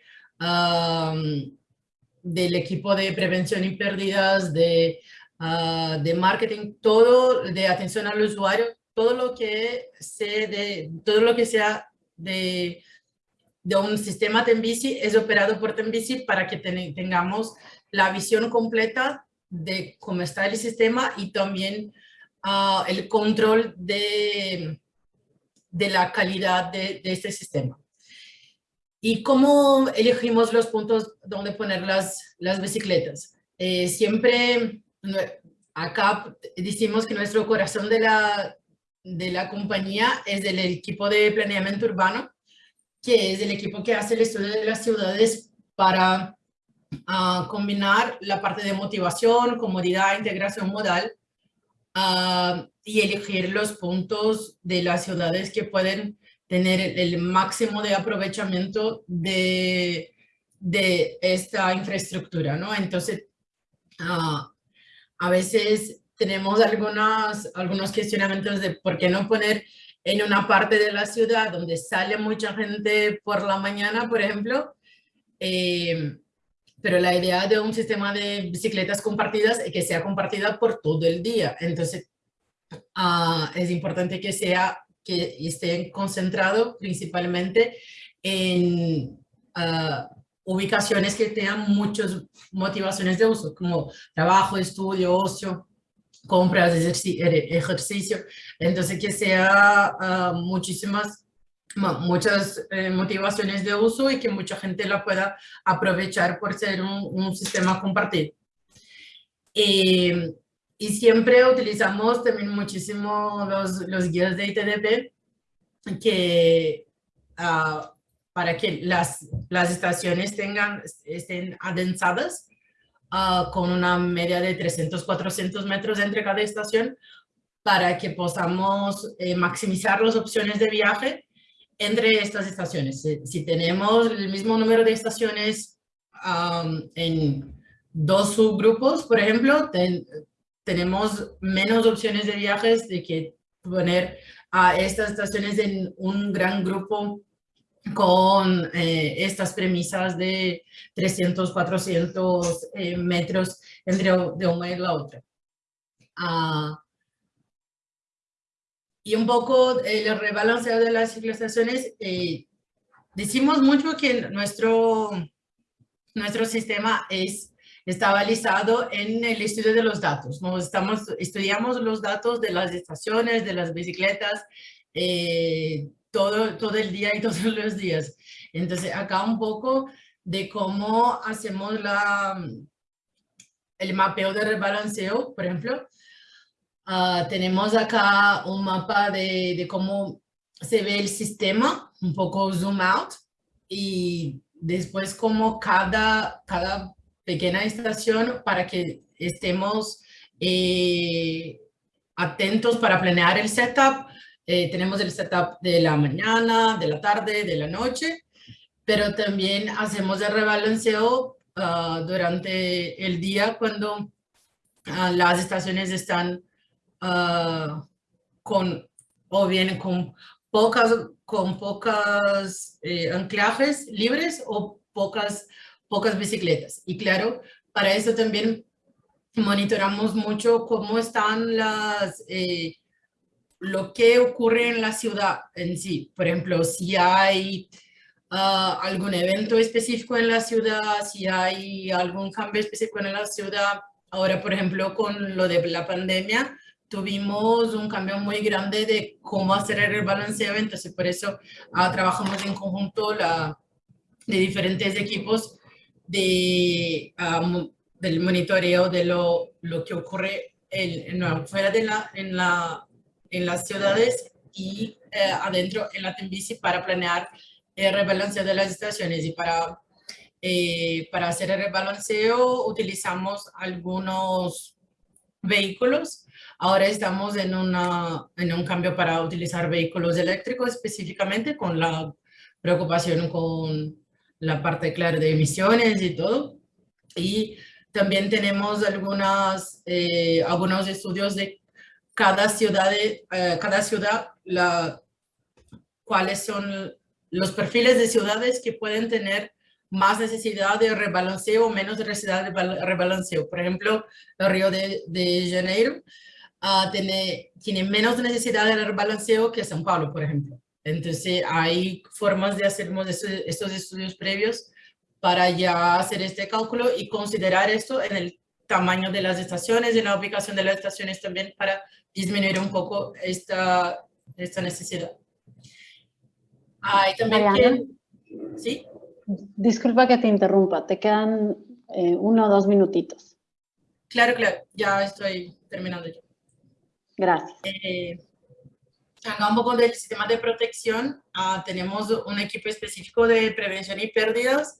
del equipo de prevención y pérdidas, de, ah, de marketing, todo de atención al usuario, todo lo que, se de, todo lo que sea de, de un sistema Tenbici es operado por Tenbici para que tengamos la visión completa de cómo está el sistema y también ah, el control de, de la calidad de, este sistema. ¿Y cómo elegimos los puntos donde poner las, las bicicletas? Eh, siempre acá decimos que nuestro corazón de la, de la compañía es del equipo de planeamiento urbano, que es el equipo que hace el estudio de las ciudades para ah, combinar la parte de motivación, comodidad, integración modal y elegir los puntos de las ciudades que pueden tener el máximo de aprovechamiento de, de esta infraestructura, ¿no? Entonces, ah, a veces tenemos algunas, algunos cuestionamientos de por qué no poner en una parte de la ciudad donde sale mucha gente por la mañana, por ejemplo, eh, pero la idea de un sistema de bicicletas compartidas es que sea compartida por todo el día. Entonces, uh, es importante que sea que esté concentrado principalmente en uh, ubicaciones que tengan muchas motivaciones de uso, como trabajo, estudio, ocio, compras, ejercicio. Entonces, que sea uh, muchísimas muchas eh, motivaciones de uso y que mucha gente la pueda aprovechar por ser un, un sistema compartido. Eh, y siempre utilizamos también muchísimo los, los guías de ITDP que, uh, para que las, las estaciones tengan, estén adensadas uh, con una media de 300, 400 metros entre cada estación para que podamos eh, maximizar las opciones de viaje entre estas estaciones. Si, tenemos el mismo número de estaciones en dos subgrupos, por ejemplo, tenemos menos opciones de viajes de que poner a estas estaciones en un gran grupo con eh, estas premisas de 300, 400 eh, metros entre de una y la otra. Uh, y un poco el rebalanceo de las civilizaciones, eh, decimos mucho que nuestro, nuestro sistema es, está balizado en el estudio de los datos. ¿no? Estamos, estudiamos los datos de las estaciones, de las bicicletas, eh, todo, todo el día y [LAUGHS] todos los días. Entonces, acá un poco de cómo hacemos la, el mapeo de rebalanceo, por ejemplo, Ah, tenemos acá un mapa de, de, cómo se ve el sistema, un poco zoom out, y después como cada, cada pequeña estación para que estemos eh, atentos para planear el setup. Eh, tenemos el setup de la mañana, de la tarde, de la noche, pero también hacemos el rebalanceo ah, durante el día cuando ah, las estaciones están uh, con, o bien con pocas, con pocas eh, anclajes libres o pocas, pocas bicicletas. Y claro, para eso también monitoramos mucho cómo están las, eh, lo que ocurre en la ciudad en sí. Por ejemplo, si hay ah, algún evento específico en la ciudad, si hay algún cambio específico en la ciudad. Ahora, por ejemplo, con lo de la pandemia, tuvimos un cambio muy grande de cómo hacer el rebalanceo, entonces por eso ah, trabajamos en conjunto la, de diferentes equipos de, del monitoreo de lo, lo que ocurre en, fuera de la, en, la, en las ciudades y eh, adentro en la Tembici para planear el rebalanceo de las estaciones y para, eh, para hacer el rebalanceo utilizamos algunos vehículos Ahora estamos en, una, en un cambio para utilizar vehículos eléctricos específicamente con la preocupación con la parte clara de emisiones y todo. Y también tenemos algunas, eh, algunos estudios de cada ciudad, eh, cada ciudad la, cuáles son los perfiles de ciudades que pueden tener más necesidad de rebalanceo o menos necesidad de rebalanceo. Por ejemplo, el Río de, de Janeiro tiene, tiene menos necesidad de rebalanceo que São Paulo, por ejemplo. Entonces, hay formas de hacer estos, estudios previos para ya hacer este cálculo y considerar esto en el tamaño de las estaciones, en la ubicación de las estaciones también para disminuir un poco esta, esta necesidad. Hay también ¿Sí? Disculpa que te interrumpa, te quedan eh, uno o dos minutitos. Claro, claro, ya estoy terminando yo. Gracias. Eh, un poco del sistema de protección, ah, tenemos un equipo específico de prevención y pérdidas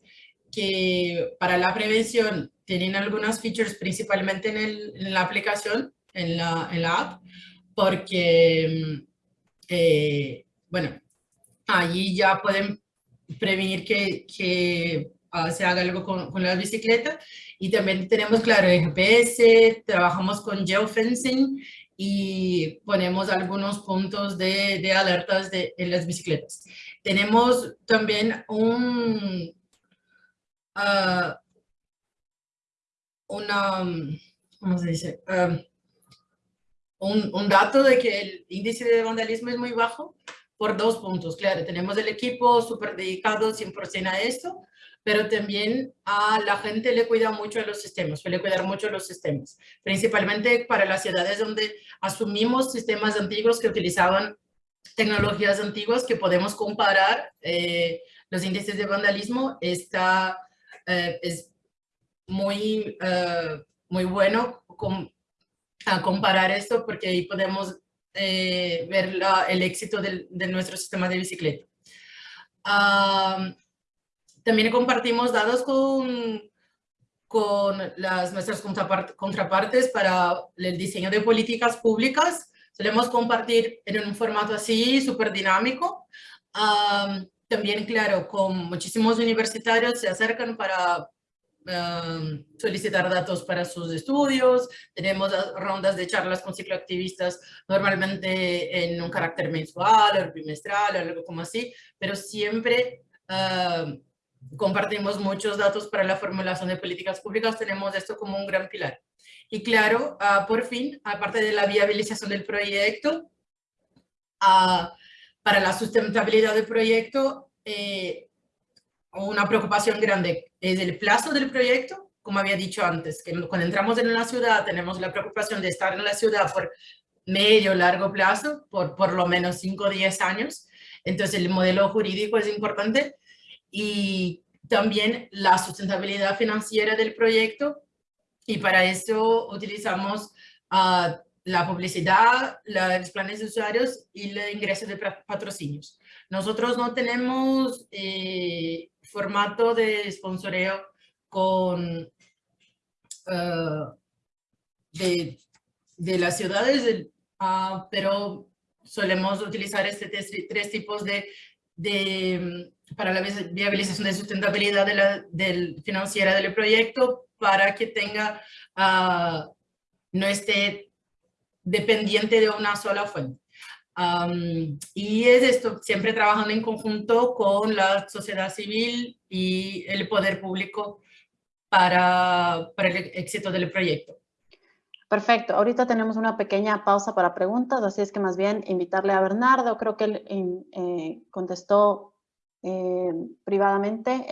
que para la prevención tienen algunas features principalmente en, la aplicación, en la, en la app, porque, eh, bueno, allí ya pueden prevenir que, que ah, se haga algo con, con, la bicicleta. Y también tenemos, claro, el GPS, trabajamos con geofencing y ponemos algunos puntos de, de alertas de, en las bicicletas. Tenemos también un, uh, una, ¿cómo se dice? Um, un, un, dato de que el índice de vandalismo es muy bajo por dos puntos. Claro, tenemos el equipo súper dedicado 100% a esto, pero también a la gente le cuida mucho a los sistemas, suele cuidar mucho los sistemas, principalmente para las ciudades donde asumimos sistemas antiguos que utilizaban tecnologías antiguas que podemos comparar eh, los índices de vandalismo, está, eh, es muy, eh, muy bueno a comparar esto porque ahí podemos ver el éxito de nuestro sistema de bicicleta. También compartimos datos con, con las, nuestras contrapartes para el diseño de políticas públicas. Solemos compartir en un formato así, súper dinámico. también, claro, con muchísimos universitarios se acercan para solicitar datos para sus estudios. Tenemos rondas de charlas con cicloactivistas, normalmente en un carácter mensual o bimestral o algo como así, pero siempre compartimos muchos datos para la formulación de políticas públicas, tenemos esto como un gran pilar. Y claro, ah, por fin, aparte de la viabilización del proyecto, ah, para la sustentabilidad del proyecto, eh, una preocupación grande es el plazo del proyecto, como había dicho antes, que cuando entramos en la ciudad tenemos la preocupación de estar en la ciudad por medio, largo plazo, por por lo menos 5 o 10 años. Entonces el modelo jurídico es importante y también la sustentabilidad financiera del proyecto y para eso utilizamos uh, la publicidad, los planes de usuarios y el ingreso de patrocinios. Nosotros no tenemos eh, formato de sponsoreo con ah, de, de, las ciudades, uh, pero solemos utilizar este tres, tipos de, de, para la viabilización de sustentabilidad de la del, financiera del proyecto para que tenga, uh, no esté dependiente de una sola fuente. Um, y es esto, siempre trabajando en conjunto con la sociedad civil y el poder público para, para el éxito del proyecto. Perfecto. Ahorita tenemos una pequeña pausa para preguntas, así es que más bien invitarle a Bernardo. Creo que él eh, contestó eh, privadamente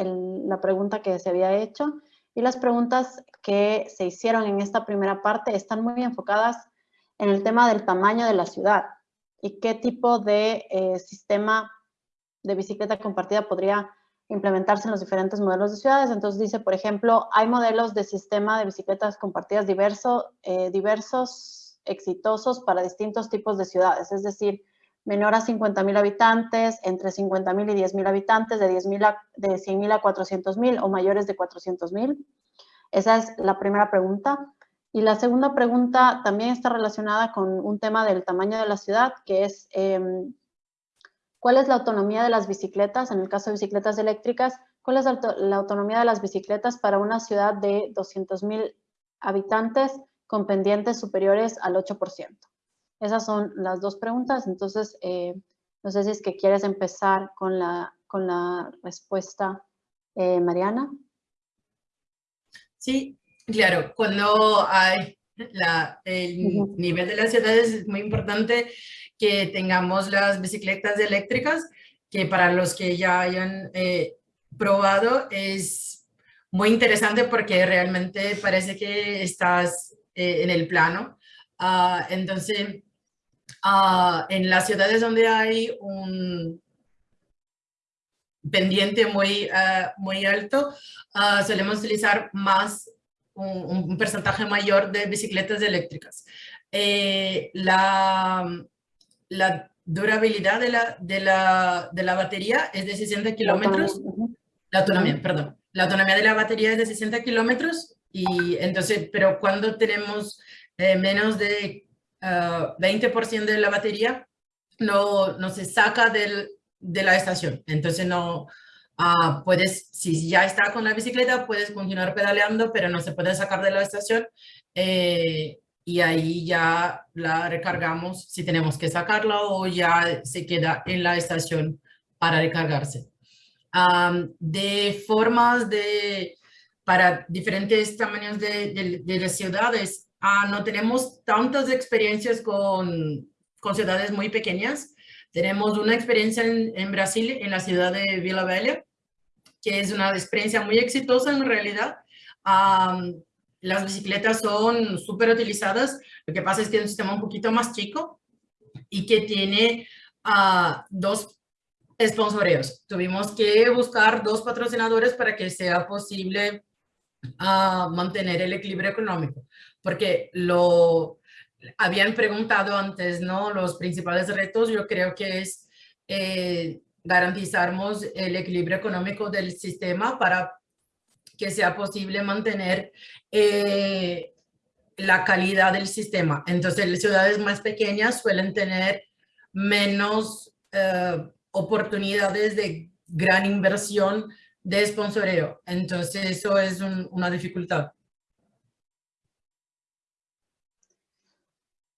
la pregunta que se había hecho. Y las preguntas que se hicieron en esta primera parte están muy enfocadas en el tema del tamaño de la ciudad y qué tipo de eh, sistema de bicicleta compartida podría implementarse en los diferentes modelos de ciudades. Entonces dice, por ejemplo, hay modelos de sistema de bicicletas compartidas diverso, eh, diversos, exitosos para distintos tipos de ciudades, es decir, menor a 50.000 habitantes, entre 50.000 y 10.000 habitantes, de, 10 a, de 100.000 a 400.000 o mayores de 400.000. Esa es la primera pregunta. Y la segunda pregunta también está relacionada con un tema del tamaño de la ciudad, que es em, ¿Cuál es la autonomía de las bicicletas? En el caso de bicicletas eléctricas, ¿cuál es la autonomía de las bicicletas para una ciudad de 200.000 habitantes con pendientes superiores al 8%? Esas son las dos preguntas. Entonces, eh, no sé si es que quieres empezar con la, con la respuesta, eh, Mariana. Sí, claro. Cuando hay la, el nivel de las ciudades es muy importante que tengamos las bicicletas eléctricas, que para los que ya hayan eh, probado es muy interesante porque realmente parece que estás eh, en el plano. Uh, entonces, uh, en las ciudades donde hay un pendiente muy, uh, muy alto, solemos utilizar más un, un, porcentaje mayor de bicicletas eléctricas. Eh, la, la durabilidad de la, de la, de la batería es de 60 kilómetros. La autonomía, perdón. La autonomía de la batería es de 60 kilómetros y entonces, pero cuando tenemos eh, menos de 20% ah, de la batería, no, no se saca del, de la estación. Entonces no uh, puedes, si ya está con la bicicleta, puedes continuar pedaleando, pero no se puede sacar de la estación. Eh, y ahí ya la recargamos si tenemos que sacarla o ya se queda en la estación para recargarse. de formas de, para diferentes tamaños de, de, las ciudades, ah, no tenemos tantas experiencias con, con, ciudades muy pequeñas. Tenemos una experiencia en, en Brasil, en la ciudad de Vila Velha, que es una experiencia muy exitosa en realidad las bicicletas son súper utilizadas. Lo que pasa es que es un sistema un poquito más chico y que tiene uh, dos sponsoreos. Tuvimos que buscar dos patrocinadores para que sea posible uh, mantener el equilibrio económico. Porque lo habían preguntado antes, ¿no? Los principales retos yo creo que es eh, garantizarnos el equilibrio económico del sistema para que sea posible mantener eh, la calidad del sistema. Entonces, las ciudades más pequeñas suelen tener menos eh, oportunidades de gran inversión de sponsoreo. Entonces, eso es una dificultad.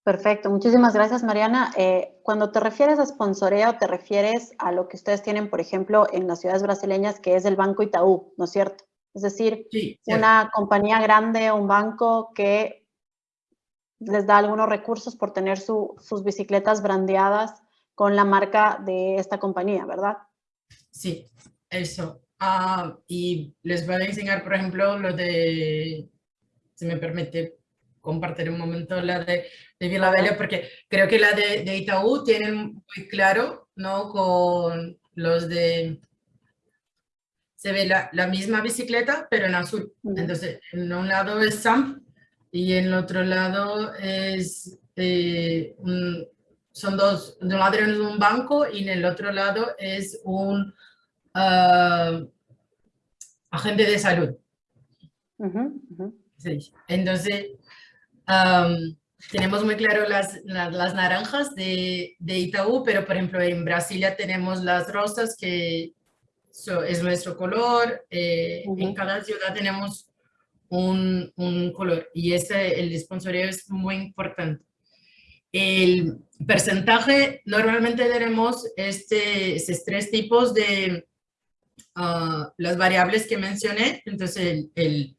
Perfecto, muchísimas gracias Mariana. Eh, cuando te refieres a sponsoreo, te refieres a lo que ustedes tienen, por ejemplo, en las ciudades brasileñas, que es el Banco Itaú, ¿no es cierto? Es decir, una compañía grande, un banco que les da algunos recursos por tener sus bicicletas brandeadas con la marca de esta compañía, ¿verdad? Sí, eso. Ah, y les voy a enseñar, por ejemplo, lo de, si me permite compartir un momento la de, de Vila Bella, porque creo que la de, de Itaú tienen muy claro, ¿no? Con los de se ve la, la, misma bicicleta, pero en azul. Entonces, en un lado es SAMP y en el otro lado es, eh, un, son dos, de un lado es un banco y en el otro lado es un, uh, agente de salud. Entonces, tenemos muy claro las, las, naranjas de, de, Itaú, pero por ejemplo en Brasilia tenemos las rosas, que es nuestro color. Eh, en cada ciudad tenemos un, un, color y ese, el sponsoreo es muy importante. El porcentaje, normalmente tenemos este, estos tres tipos de uh, las variables que mencioné, entonces el, el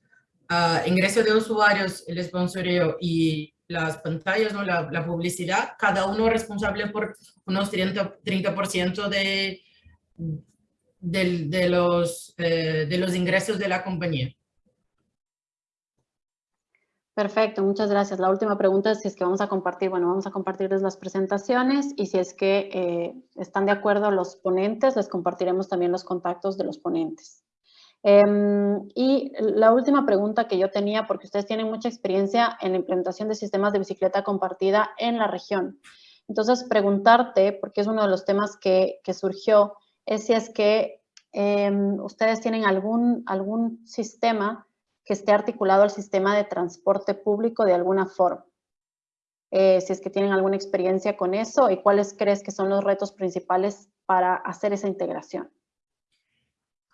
uh, ingreso de usuarios, el sponsoreo y las pantallas, ¿no? la, la publicidad, cada uno responsable por unos 30%, 30 de, de, de, los, eh, de los ingresos de la compañía. Perfecto, muchas gracias. La última pregunta es si es que vamos a compartir, bueno, vamos a compartirles las presentaciones y si es que eh, están de acuerdo los ponentes, les compartiremos también los contactos de los ponentes. Em, y la última pregunta que yo tenía, porque ustedes tienen mucha experiencia en la implementación de sistemas de bicicleta compartida en la región. Entonces, preguntarte, porque es uno de los temas que, que surgió, es si es que em, ustedes tienen algún, algún sistema que esté articulado al sistema de transporte público de alguna forma. Eh, si es que tienen alguna experiencia con eso y cuáles crees que son los retos principales para hacer esa integración.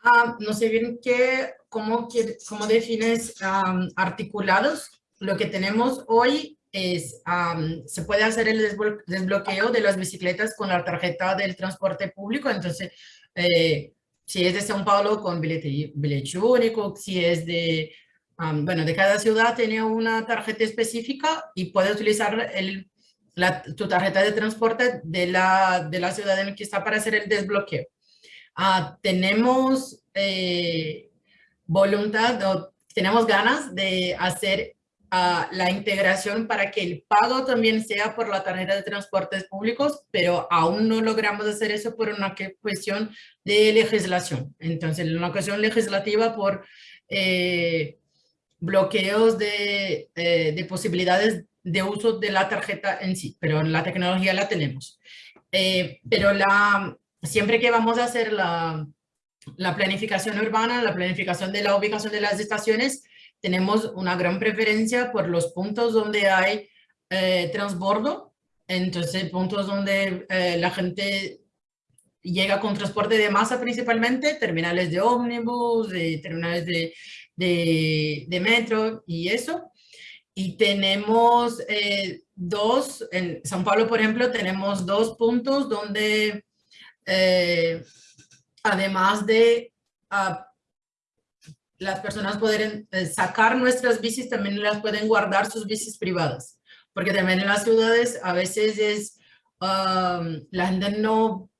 Ah, no sé bien qué, cómo, cómo defines articulados. Lo que tenemos hoy es, se puede hacer el desbloqueo de las bicicletas con la tarjeta del transporte público. Entonces, eh, si es de São Paulo con billete, billete único, si es de bueno, de cada ciudad tiene una tarjeta específica y puedes utilizar la, tu tarjeta de transporte de la, de la ciudad en la que está para hacer el desbloqueo. Ah, tenemos eh, voluntad o tenemos ganas de hacer uh, la integración para que el pago también sea por la tarjeta de transportes públicos, pero aún no logramos hacer eso por una cuestión de legislación. Entonces, una cuestión legislativa por... Eh, bloqueos de, eh, de, posibilidades de uso de la tarjeta en sí, pero la tecnología la tenemos. Eh, pero la, siempre que vamos a hacer la, la planificación urbana, la planificación de la ubicación de las estaciones, tenemos una gran preferencia por los puntos donde hay eh, transbordo, entonces puntos donde la gente llega con transporte de masa principalmente, terminales de ómnibus, de terminales de de, metro y eso. Y tenemos eh, dos, en San Pablo, por ejemplo, tenemos dos puntos donde, eh, además de ah, las personas pueden eh, sacar nuestras bicis, también las pueden guardar sus bicis privadas. Porque también en las ciudades a veces es, ah, la gente no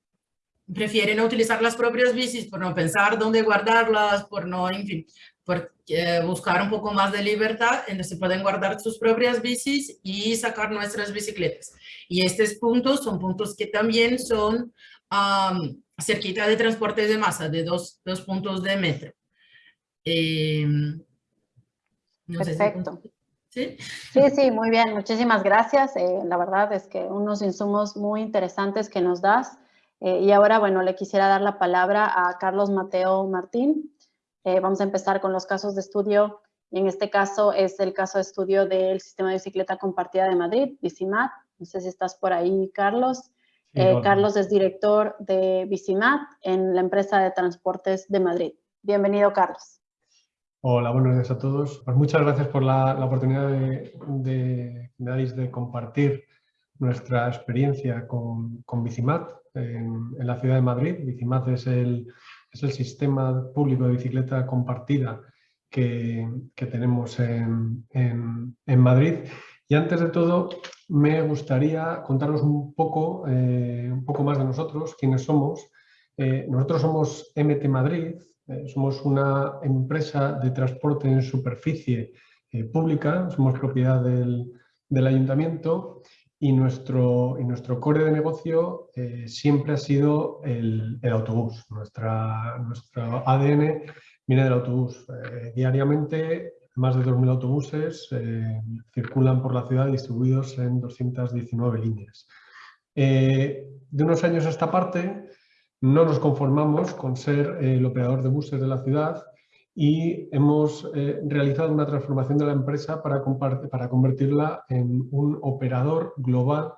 prefiere no utilizar las propias bicis por no pensar dónde guardarlas, por no, en fin, por eh, buscar un poco más de libertad, entonces pueden guardar sus propias bicis y sacar nuestras bicicletas. Y estos puntos son puntos que también son cerquita de transporte de masa, de dos, dos puntos de metro. Em, Perfecto. ¿Sí? ¿Sí? sí, muy bien. Muchísimas gracias. Eh, la verdad es que unos insumos muy interesantes que nos das. Eh, y ahora, bueno, le quisiera dar la palabra a Carlos Mateo Martín. Eh, vamos a empezar con los casos de estudio y en este caso es el caso de estudio del Sistema de Bicicleta Compartida de Madrid, Bicimat. No sé si estás por ahí, Carlos. Eh, Carlos es director de Bicimat en la empresa de transportes de Madrid. Bienvenido, Carlos. Hola, buenos días a todos. Pues muchas gracias por la, oportunidad de, de, de compartir nuestra experiencia con, con Bicimat en, en, la ciudad de Madrid. Bicimat es el, es el sistema público de bicicleta compartida que, tenemos en, Madrid. Y antes de todo, me gustaría contaros un poco, eh, un poco más de nosotros, quiénes somos. Eh, nosotros somos MT Madrid, eh, somos una empresa de transporte en superficie pública, somos propiedad del, ayuntamiento y nuestro, y nuestro core de negocio siempre ha sido el, autobús. Nuestra, nuestro ADN viene del autobús. Diariamente más de 2.000 autobuses eh, circulan por la ciudad distribuidos en 219 líneas. de unos años a esta parte no nos conformamos con ser el operador de buses de la ciudad y hemos eh, realizado una transformación de la empresa para, convertirla en un operador global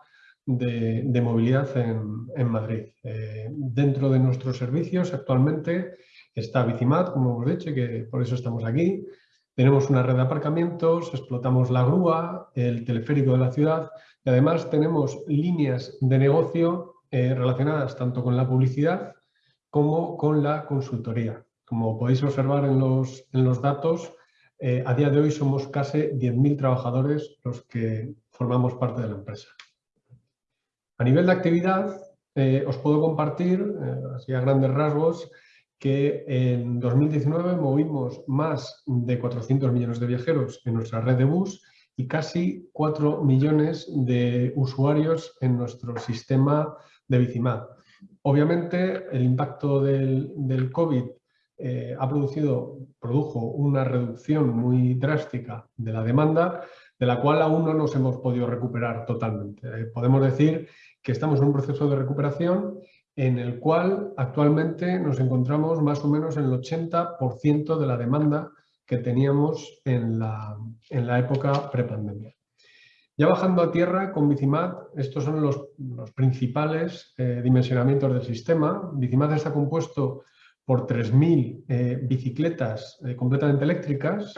de, movilidad en, Madrid. Eh, dentro de nuestros servicios actualmente está Bicimat, como hemos dicho, y que por eso estamos aquí. Tenemos una red de aparcamientos, explotamos la grúa, el teleférico de la ciudad y además tenemos líneas de negocio eh, relacionadas tanto con la publicidad como con la consultoría. Como podéis observar en los, en los datos, eh, a día de hoy somos casi 10.000 trabajadores los que formamos parte de la empresa. A nivel de actividad, eh, os puedo compartir, así a grandes rasgos, que en 2019 movimos más de 400 millones de viajeros en nuestra red de bus y casi 4 millones de usuarios en nuestro sistema de Bicimat. Obviamente, el impacto del, del COVID eh, ha producido, produjo una reducción muy drástica de la demanda, de la cual aún no nos hemos podido recuperar totalmente. Eh, podemos decir que estamos en un proceso de recuperación en el cual actualmente nos encontramos más o menos en el 80% de la demanda que teníamos en la, en la época prepandemia. Ya bajando a tierra con Bicimat, estos son los, los principales eh, dimensionamientos del sistema. Bicimat está compuesto por 3.000 eh, bicicletas eh, completamente eléctricas.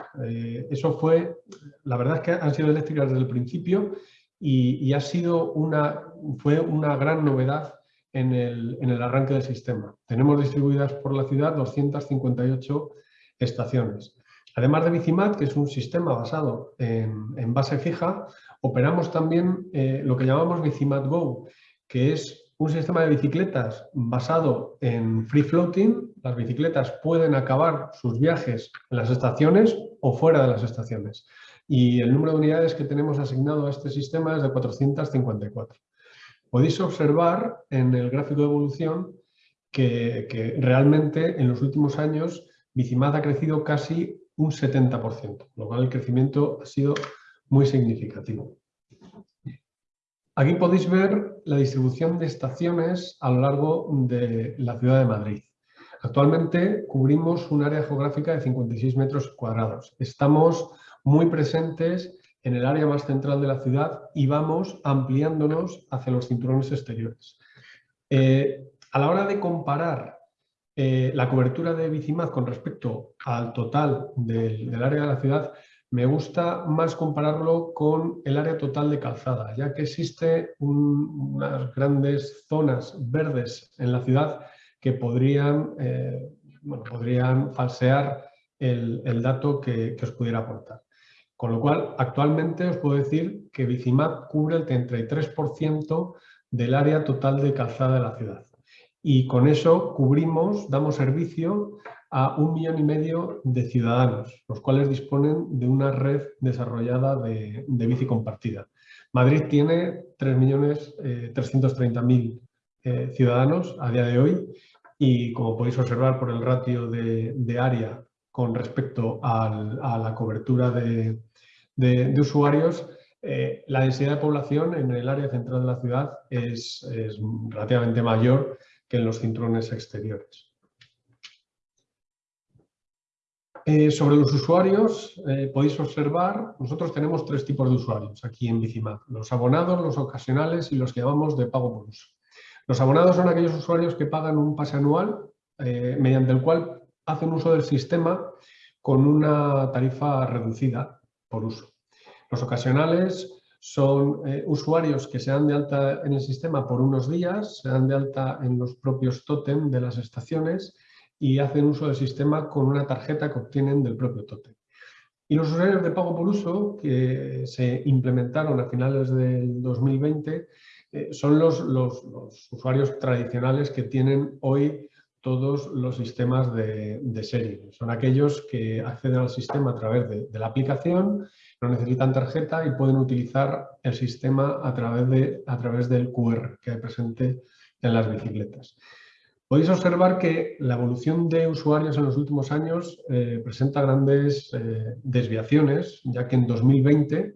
Eso fue, la verdad es que han sido eléctricas desde el principio y, ha sido una, fue una gran novedad en el, arranque del sistema. Tenemos distribuidas por la ciudad 258 estaciones. Además de Bicimat, que es un sistema basado en, base fija, operamos también lo que llamamos Bicimat Go, que es un sistema de bicicletas basado en free floating. Las bicicletas pueden acabar sus viajes en las estaciones o fuera de las estaciones. Y el número de unidades que tenemos asignado a este sistema es de 454. Podéis observar en el gráfico de evolución que, realmente en los últimos años Bicimad ha crecido casi un 70%, lo cual el crecimiento ha sido muy significativo. Aquí podéis ver la distribución de estaciones a lo largo de la ciudad de Madrid. Actualmente cubrimos un área geográfica de 56 metros cuadrados. Estamos muy presentes en el área más central de la ciudad y vamos ampliándonos hacia los cinturones exteriores. Eh, a la hora de comparar eh, la cobertura de Bicimad con respecto al total del área de la ciudad, me gusta más compararlo con el área total de calzada, ya que existe unas grandes zonas verdes en la ciudad que podrían, eh, podrían falsear el, dato que, os pudiera aportar. Con lo cual, actualmente os puedo decir que Bicimap cubre el 33% del área total de calzada de la ciudad. Y con eso cubrimos, damos servicio a un millón y medio de ciudadanos, los cuales disponen de una red desarrollada de, bici compartida. Madrid tiene 3.330.000 eh, eh, ciudadanos a día de hoy y como podéis observar por el ratio de, área con respecto a la cobertura de, usuarios, eh, la densidad de población en el área central de la ciudad es, es relativamente mayor que en los cinturones exteriores. Eh, sobre los usuarios, eh, podéis observar, nosotros tenemos tres tipos de usuarios aquí en Bicimap. Los abonados, los ocasionales y los que llamamos de pago por uso. Los abonados son aquellos usuarios que pagan un pase anual mediante el cual hacen uso del sistema con una tarifa reducida por uso. Los ocasionales son usuarios que se dan de alta en el sistema por unos días, se dan de alta en los propios tótem de las estaciones y hacen uso del sistema con una tarjeta que obtienen del propio tótem. Y los usuarios de pago por uso que se implementaron a finales del 2020 eh, son los, los, usuarios tradicionales que tienen hoy todos los sistemas de, serie. Son aquellos que acceden al sistema a través de, de, la aplicación, no necesitan tarjeta y pueden utilizar el sistema a través, de, a través del QR que hay presente en las bicicletas. Podéis observar que la evolución de usuarios en los últimos años eh, presenta grandes eh, desviaciones, ya que en 2020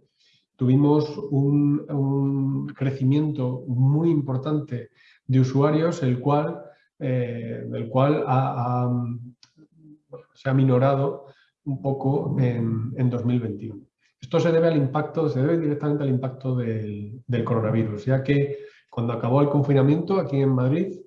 tuvimos un, crecimiento muy importante de usuarios, el cual, eh, del cual se ha minorado un poco en, en 2021. Esto se debe al impacto, se debe directamente al impacto del, coronavirus, ya que cuando acabó el confinamiento aquí en Madrid,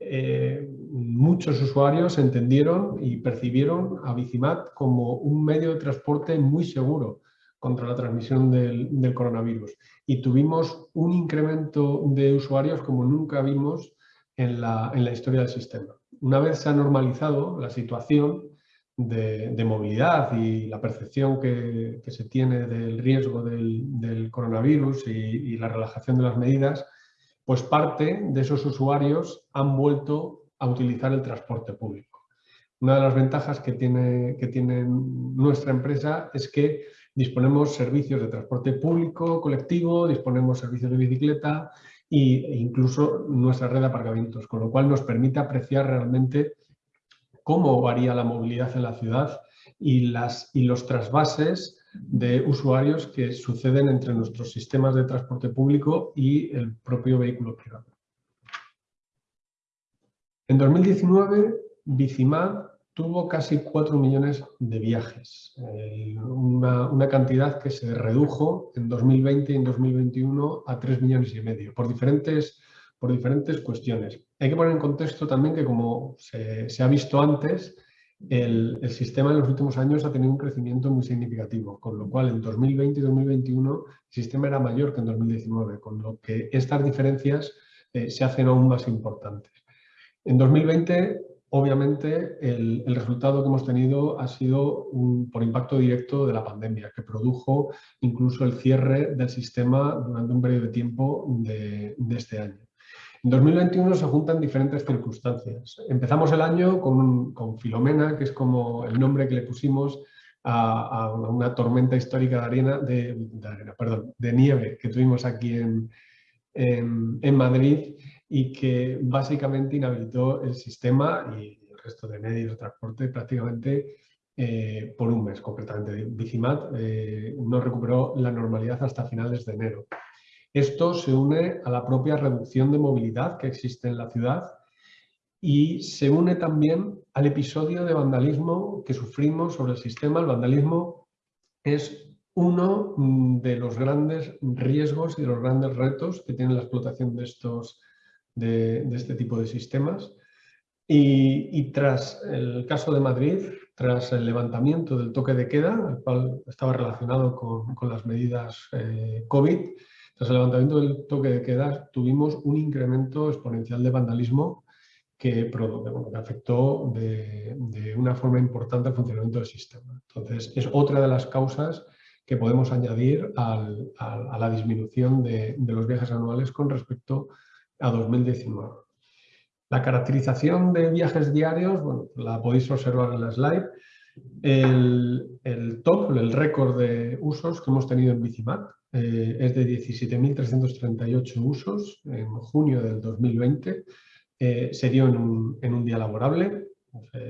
eh, muchos usuarios entendieron y percibieron a Bicimat como un medio de transporte muy seguro contra la transmisión del, coronavirus. Y tuvimos un incremento de usuarios como nunca vimos en la, en la historia del sistema. Una vez se ha normalizado la situación, de, movilidad y la percepción que, se tiene del riesgo del, coronavirus y, la relajación de las medidas, pues parte de esos usuarios han vuelto a utilizar el transporte público. Una de las ventajas que tiene, que tiene nuestra empresa es que disponemos servicios de transporte público, colectivo, disponemos servicios de bicicleta e incluso nuestra red de aparcamientos, con lo cual nos permite apreciar realmente cómo varía la movilidad en la ciudad y, los trasvases de usuarios que suceden entre nuestros sistemas de transporte público y el propio vehículo privado. En 2019, Bicimad tuvo casi 4 millones de viajes, eh, una, una, cantidad que se redujo en 2020 y en 2021 a 3 millones y medio, por diferentes por diferentes cuestiones. Hay que poner en contexto también que como se, ha visto antes, el, sistema en los últimos años ha tenido un crecimiento muy significativo, con lo cual en 2020 y 2021 el sistema era mayor que en 2019, con lo que estas diferencias eh, se hacen aún más importantes. En 2020, obviamente, el, resultado que hemos tenido ha sido por impacto directo de la pandemia, que produjo incluso el cierre del sistema durante un periodo de tiempo de este año. En 2021 se juntan diferentes circunstancias. Empezamos el año con, Filomena, que es como el nombre que le pusimos a, una tormenta histórica de arena, de, nieve que tuvimos aquí en, Madrid y que básicamente inhabilitó el sistema y el resto de medios de transporte prácticamente eh, por un mes, concretamente. Bicimat eh, no recuperó la normalidad hasta finales de enero. Esto se une a la propia reducción de movilidad que existe en la ciudad y se une también al episodio de vandalismo que sufrimos sobre el sistema. El vandalismo es uno de los grandes riesgos y de los grandes retos que tiene la explotación de, estos, de, este tipo de sistemas. Y, tras el caso de Madrid, tras el levantamiento del toque de queda, el cual estaba relacionado con, las medidas eh, COVID, tras el levantamiento del toque de queda tuvimos un incremento exponencial de vandalismo que, afectó de, una forma importante al funcionamiento del sistema. Entonces, es otra de las causas que podemos añadir a la disminución de, los viajes anuales con respecto a 2019. La caracterización de viajes diarios, bueno, la podéis observar en la slide. El, top, el récord de usos que hemos tenido en Bicimat eh, es de 17.338 usos en junio del 2020. Eh, se dio en un, día laborable.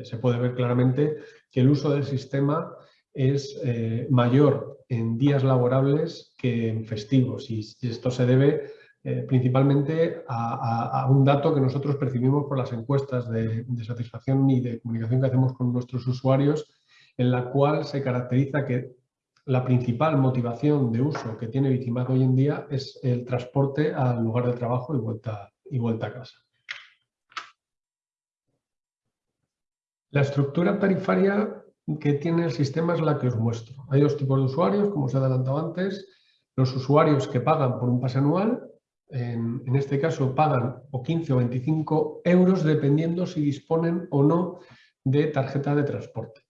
se puede ver claramente que el uso del sistema es eh, mayor en días laborables que en festivos y esto se debe principalmente a, un dato que nosotros percibimos por las encuestas de, satisfacción y de comunicación que hacemos con nuestros usuarios, en la cual se caracteriza que la principal motivación de uso que tiene Bicimat hoy en día es el transporte al lugar de trabajo y vuelta, y vuelta a casa. La estructura tarifaria que tiene el sistema es la que os muestro. Hay dos tipos de usuarios, como os he adelantado antes. Los usuarios que pagan por un pase anual, en, este caso pagan o 15 o 25 euros dependiendo si disponen o no de tarjeta de transporte.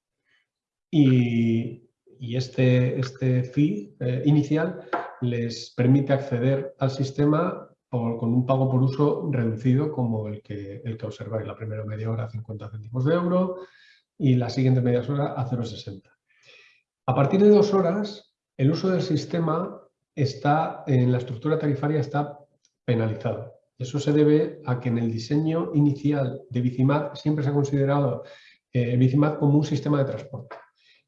Y este, este fee eh, inicial les permite acceder al sistema con un pago por uso reducido como el que, el que observáis. La primera media hora a 50 céntimos de euro y la siguiente media hora a 0,60. A partir de dos horas, el uso del sistema está en la estructura tarifaria está penalizado. Eso se debe a que en el diseño inicial de Bicimat siempre se ha considerado eh, Bicimat como un sistema de transporte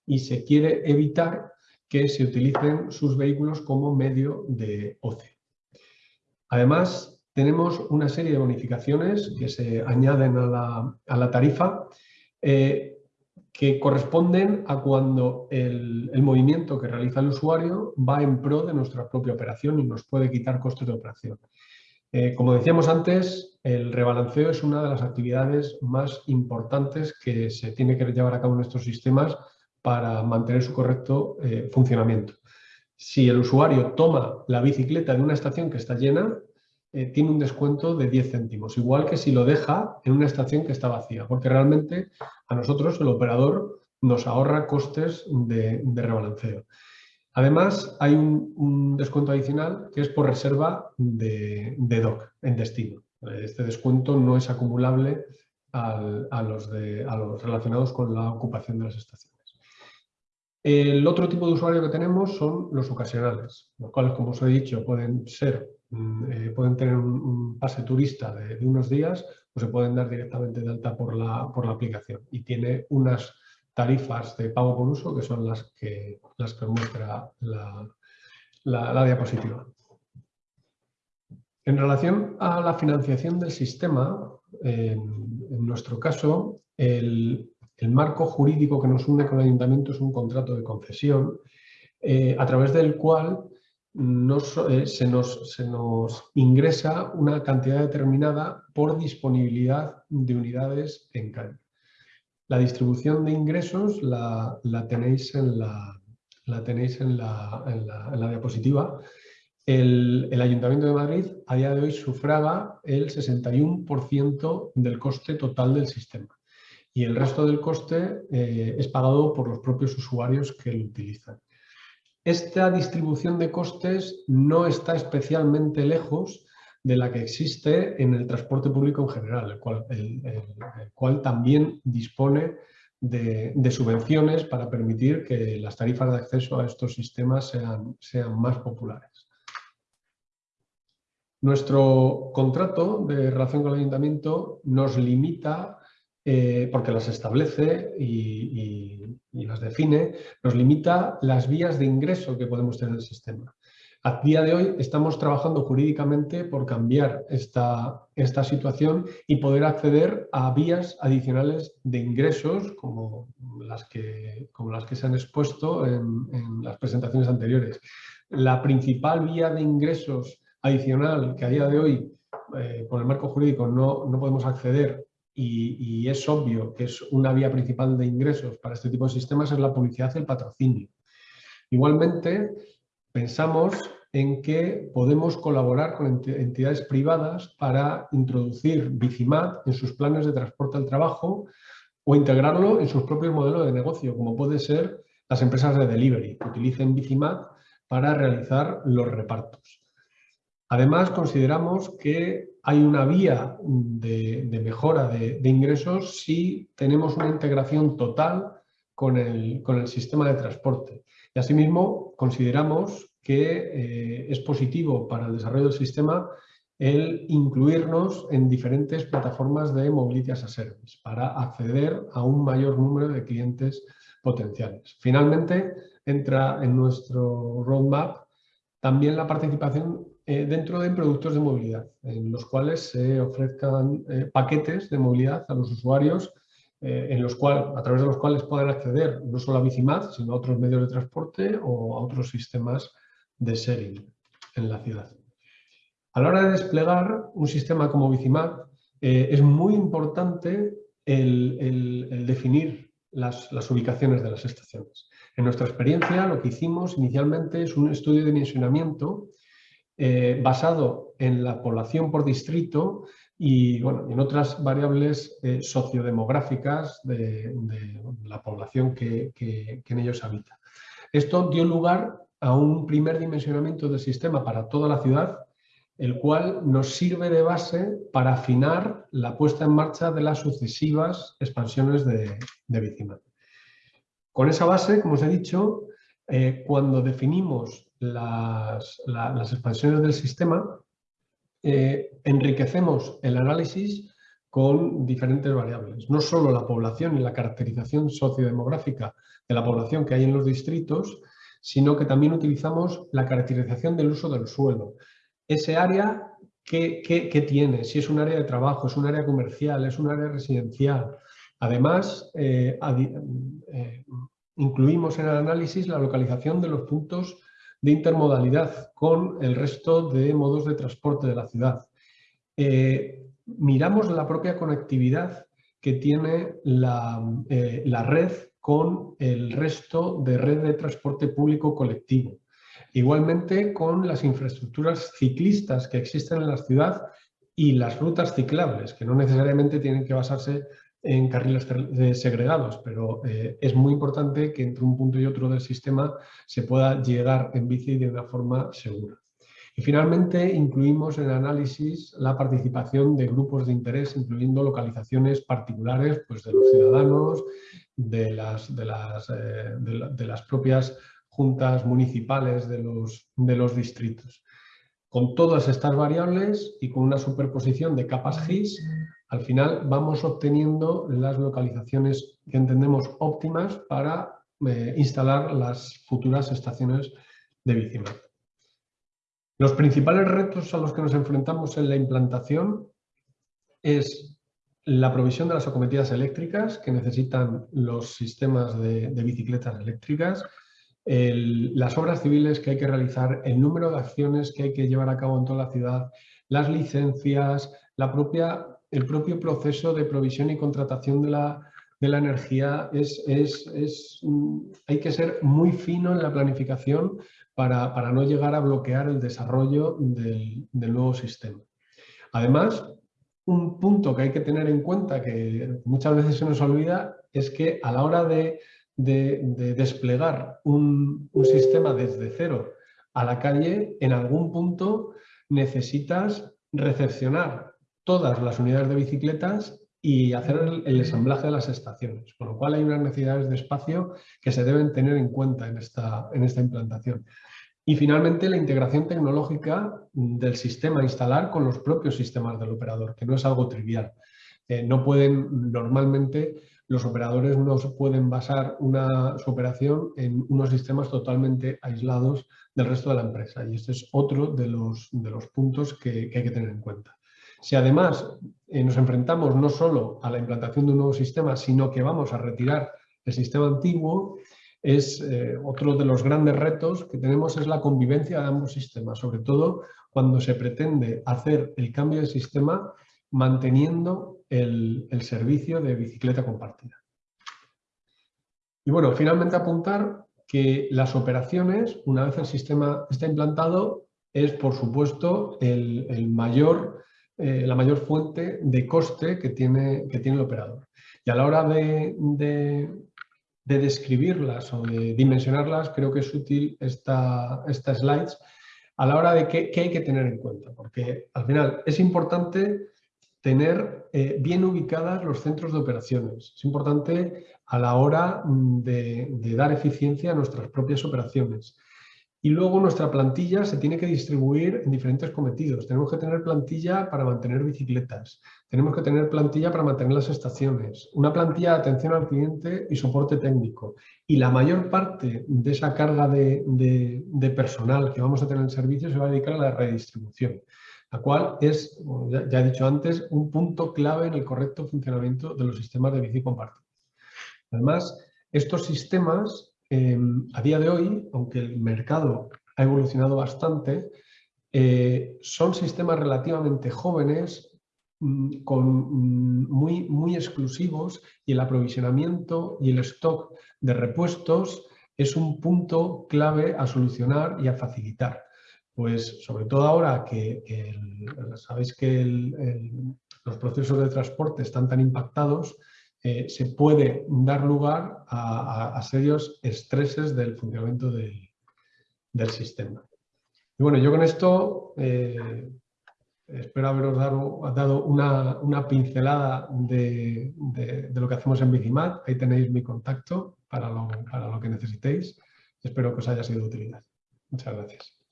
y se quiere evitar que se utilicen sus vehículos como medio de ocio. Además, tenemos una serie de bonificaciones que se añaden a la, tarifa eh, que corresponden a cuando el, movimiento que realiza el usuario va en pro de nuestra propia operación y nos puede quitar costes de operación. Eh, como decíamos antes, el rebalanceo es una de las actividades más importantes que se tiene que llevar a cabo en estos sistemas para mantener su correcto eh, funcionamiento. Si el usuario toma la bicicleta de una estación que está llena, eh, tiene un descuento de 10 céntimos, igual que si lo deja en una estación que está vacía, porque realmente a nosotros, el operador, nos ahorra costes de, rebalanceo. Además, hay un, descuento adicional que es por reserva de, DOC en destino. Este descuento no es acumulable a, los relacionados con la ocupación de las estaciones. El otro tipo de usuario que tenemos son los ocasionales, los cuales, como os he dicho, pueden ser eh, pueden tener un, pase turista de, unos días o se pueden dar directamente de alta por la, por la aplicación y tiene unas tarifas de pago por uso que son las que, las que muestra la, la, diapositiva. En relación a la financiación del sistema, en, nuestro caso, el, el, marco jurídico que nos une con el ayuntamiento es un contrato de concesión eh, a través del cual eh, se, nos, ingresa una cantidad determinada por disponibilidad de unidades en calle. La distribución de ingresos la, tenéis, en la, diapositiva. El, el, Ayuntamiento de Madrid a día de hoy sufraga el 61% del coste total del sistema y el resto del coste eh, es pagado por los propios usuarios que lo utilizan. Esta distribución de costes no está especialmente lejos de la que existe en el transporte público en general, el cual, también dispone de, subvenciones para permitir que las tarifas de acceso a estos sistemas sean, sean más populares. Nuestro contrato de relación con el ayuntamiento nos limita eh, porque las establece y, las define, nos limita las vías de ingreso que podemos tener en el sistema. A día de hoy estamos trabajando jurídicamente por cambiar esta, esta situación y poder acceder a vías adicionales de ingresos como las que, como las que se han expuesto en, las presentaciones anteriores. La principal vía de ingresos adicional que a día de hoy eh, por el marco jurídico no, no podemos acceder y, es obvio que es una vía principal de ingresos para este tipo de sistemas es la publicidad y el patrocinio. Igualmente, pensamos en que podemos colaborar con entidades privadas para introducir Bicimat en sus planes de transporte al trabajo o integrarlo en sus propios modelos de negocio, como puede ser las empresas de delivery, que utilicen Bicimat para realizar los repartos. Además, consideramos que hay una vía de, mejora de, ingresos si tenemos una integración total con el, sistema de transporte. Y asimismo, consideramos que eh, es positivo para el desarrollo del sistema el incluirnos en diferentes plataformas de Mobility as a Service para acceder a un mayor número de clientes potenciales. Finalmente, entra en nuestro roadmap también la participación dentro de productos de movilidad, en los cuales se ofrezcan eh, paquetes de movilidad a los usuarios, eh, a través de los cuales puedan acceder no solo a Bicimad, sino a otros medios de transporte o a otros sistemas de sharing en la ciudad. A la hora de desplegar un sistema como Bicimad, es muy importante el, definir las, las ubicaciones de las estaciones. En nuestra experiencia, lo que hicimos inicialmente es un estudio de dimensionamiento eh, basado en la población por distrito y bueno, en otras variables eh, sociodemográficas de, la población que, en ellos habita. Esto dio lugar a un primer dimensionamiento del sistema para toda la ciudad, el cual nos sirve de base para afinar la puesta en marcha de las sucesivas expansiones de, de Con esa base, como os he dicho, eh, cuando definimos las, expansiones del sistema, eh, enriquecemos el análisis con diferentes variables. No solo la población y la caracterización sociodemográfica de la población que hay en los distritos, sino que también utilizamos la caracterización del uso del suelo. Ese área, ¿qué, tiene? Si es un área de trabajo, es un área comercial, es un área residencial, Además, eh, eh, incluimos en el análisis la localización de los puntos de intermodalidad con el resto de modos de transporte de la ciudad. miramos la propia conectividad que tiene la, la red con el resto de red de transporte público colectivo. Igualmente con las infraestructuras ciclistas que existen en la ciudad y las rutas ciclables, que no necesariamente tienen que basarse en carriles segregados, pero eh, es muy importante que entre un punto y otro del sistema se pueda llegar en bici de una forma segura. Y finalmente incluimos en el análisis la participación de grupos de interés, incluyendo localizaciones particulares pues, de los ciudadanos, de las, de las, eh, de las propias juntas municipales de los, de los distritos. Con todas estas variables y con una superposición de capas GIS, al final vamos obteniendo las localizaciones que entendemos óptimas para eh, instalar las futuras estaciones de bicicleta. Los principales retos a los que nos enfrentamos en la implantación es la provisión de las acometidas eléctricas que necesitan los sistemas de bicicletas eléctricas, las obras civiles que hay que realizar, el número de acciones que hay que llevar a cabo en toda la ciudad, las licencias, la el propio proceso de provisión y contratación de la, energía, es, es, mm, hay que ser muy fino en la planificación para, no llegar a bloquear el desarrollo del, del nuevo sistema. Además, un punto que hay que tener en cuenta que muchas veces se nos olvida es que a la hora de de, desplegar un, sistema desde cero a la calle, en algún punto necesitas recepcionar todas las unidades de bicicletas y hacer el, ensamblaje de las estaciones, con lo cual hay unas necesidades de espacio que se deben tener en cuenta en esta, en esta implantación. Y finalmente la integración tecnológica del sistema a instalar con los propios sistemas del operador, que no es algo trivial. Eh, no pueden normalmente los operadores no pueden basar una, su operación en unos sistemas totalmente aislados del resto de la empresa y este es otro de los, de los puntos que, hay que tener en cuenta. Si además eh, nos enfrentamos no solo a la implantación de un nuevo sistema, sino que vamos a retirar el sistema antiguo, es eh, otro de los grandes retos que tenemos es la convivencia de ambos sistemas, sobre todo cuando se pretende hacer el cambio de sistema manteniendo el, servicio de bicicleta compartida. Y bueno, finalmente apuntar que las operaciones, una vez el sistema está implantado, es por supuesto el, mayor, eh, la mayor fuente de coste que tiene, que tiene el operador. Y a la hora de, describirlas o de dimensionarlas, creo que es útil esta, esta slides a la hora de qué, qué hay que tener en cuenta, porque al final es importante tener eh, bien ubicadas los centros de operaciones. Es importante a la hora mm, de, dar eficiencia a nuestras propias operaciones. Y luego nuestra plantilla se tiene que distribuir en diferentes cometidos. Tenemos que tener plantilla para mantener bicicletas, tenemos que tener plantilla para mantener las estaciones, una plantilla de atención al cliente y soporte técnico. Y la mayor parte de esa carga de, de personal que vamos a tener en servicio se va a dedicar a la redistribución la cual es, ya, he dicho antes, un punto clave en el correcto funcionamiento de los sistemas de bici compartidos. Además, estos sistemas, em, a día de hoy, aunque el mercado ha evolucionado bastante, eh, son sistemas relativamente jóvenes, mm, con, mm, muy exclusivos y el aprovisionamiento y el stock de repuestos es un punto clave a solucionar y a facilitar pues sobre todo ahora que, sabéis que los procesos de transporte están tan impactados, eh, se puede dar lugar a, serios estreses del funcionamiento del, sistema. Y bueno, yo con esto eh, espero haberos dado, una, pincelada de, lo que hacemos en Bicimat. Ahí tenéis mi contacto para lo, para lo que necesitéis. Espero que os haya sido de utilidad. Muchas gracias.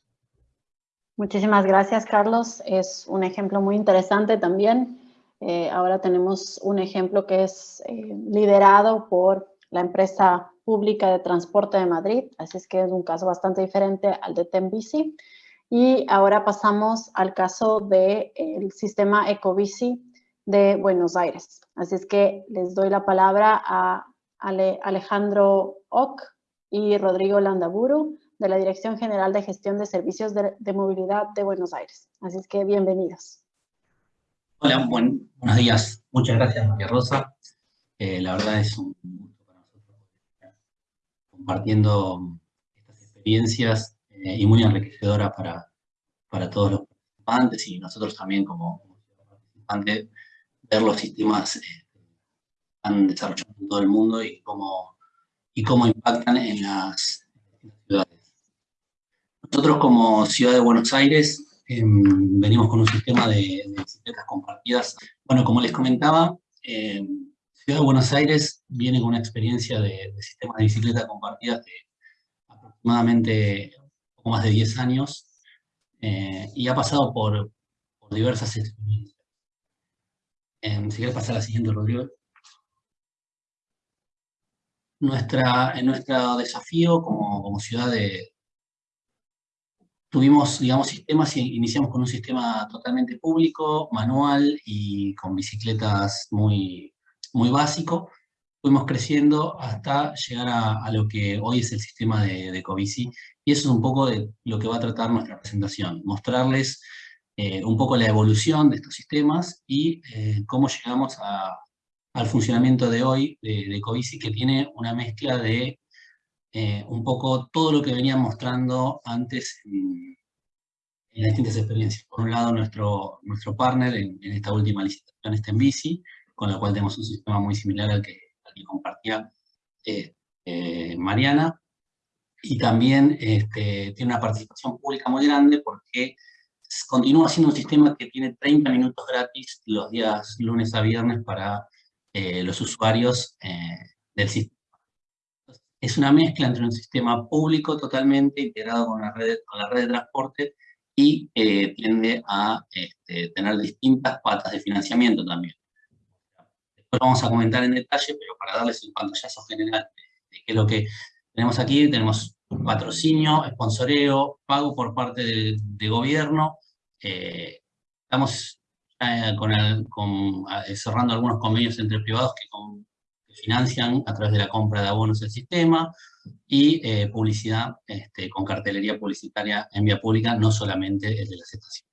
Muchísimas gracias, Carlos. Es un ejemplo muy interesante también. Eh, ahora tenemos un ejemplo que es eh, liderado por la empresa pública de transporte de Madrid, así es que es un caso bastante diferente al de Tembici. Y ahora pasamos al caso del sistema Ecobici de Buenos Aires. Así es que les doy la palabra a Alejandro Ock y Rodrigo Landaburu de la Dirección General de Gestión de Servicios de, Movilidad de Buenos Aires. Así es que bienvenidos. Hola, buenos días. Muchas gracias, María Rosa. Eh, la verdad es un gusto para nosotros compartiendo estas experiencias eh, y muy enriquecedora para, para todos los participantes y nosotros también como, participantes ver los sistemas eh, que están desarrollando en todo el mundo y cómo, y cómo impactan en las. Nosotros como Ciudad de Buenos Aires em, venimos con un sistema de, bicicletas compartidas. Bueno, como les comentaba, em, Ciudad de Buenos Aires viene con una experiencia de, sistemas de bicicleta compartidas de aproximadamente poco más de 10 años eh, y ha pasado por, diversas experiencias si quieres pasar a la siguiente, Rodrigo. Nuestra, en nuestro desafío como, ciudad de... Tuvimos, digamos, sistemas y iniciamos con un sistema totalmente público, manual y con bicicletas muy, muy básico. Fuimos creciendo hasta llegar a, lo que hoy es el sistema de, de Covici. Y eso es un poco de lo que va a tratar nuestra presentación, mostrarles eh, un poco la evolución de estos sistemas y eh, cómo llegamos al funcionamiento de hoy de, de Covici, que tiene una mezcla de eh, un poco todo lo que venía mostrando antes en, las distintas experiencias. Por un lado, nuestro, nuestro partner en, esta última licitación está en Bici, con la cual tenemos un sistema muy similar al que, compartía Mariana, y también este, tiene una participación pública muy grande porque continúa siendo un sistema que tiene 30 minutos gratis los días lunes a viernes para eh, los usuarios eh, del sistema. Es una mezcla entre un sistema público totalmente integrado con la red, con la red de transporte y eh, tiende a este, tener distintas patas de financiamiento también. Después vamos a comentar en detalle, pero para darles un pantallazo general de qué es lo que tenemos aquí, tenemos patrocinio, sponsoreo, pago por parte de gobierno, eh, estamos con cerrando algunos convenios entre privados que, financian a través de la compra de abonos el sistema y eh, publicidad este, con cartelería publicitaria en vía pública, no solamente el de las estaciones.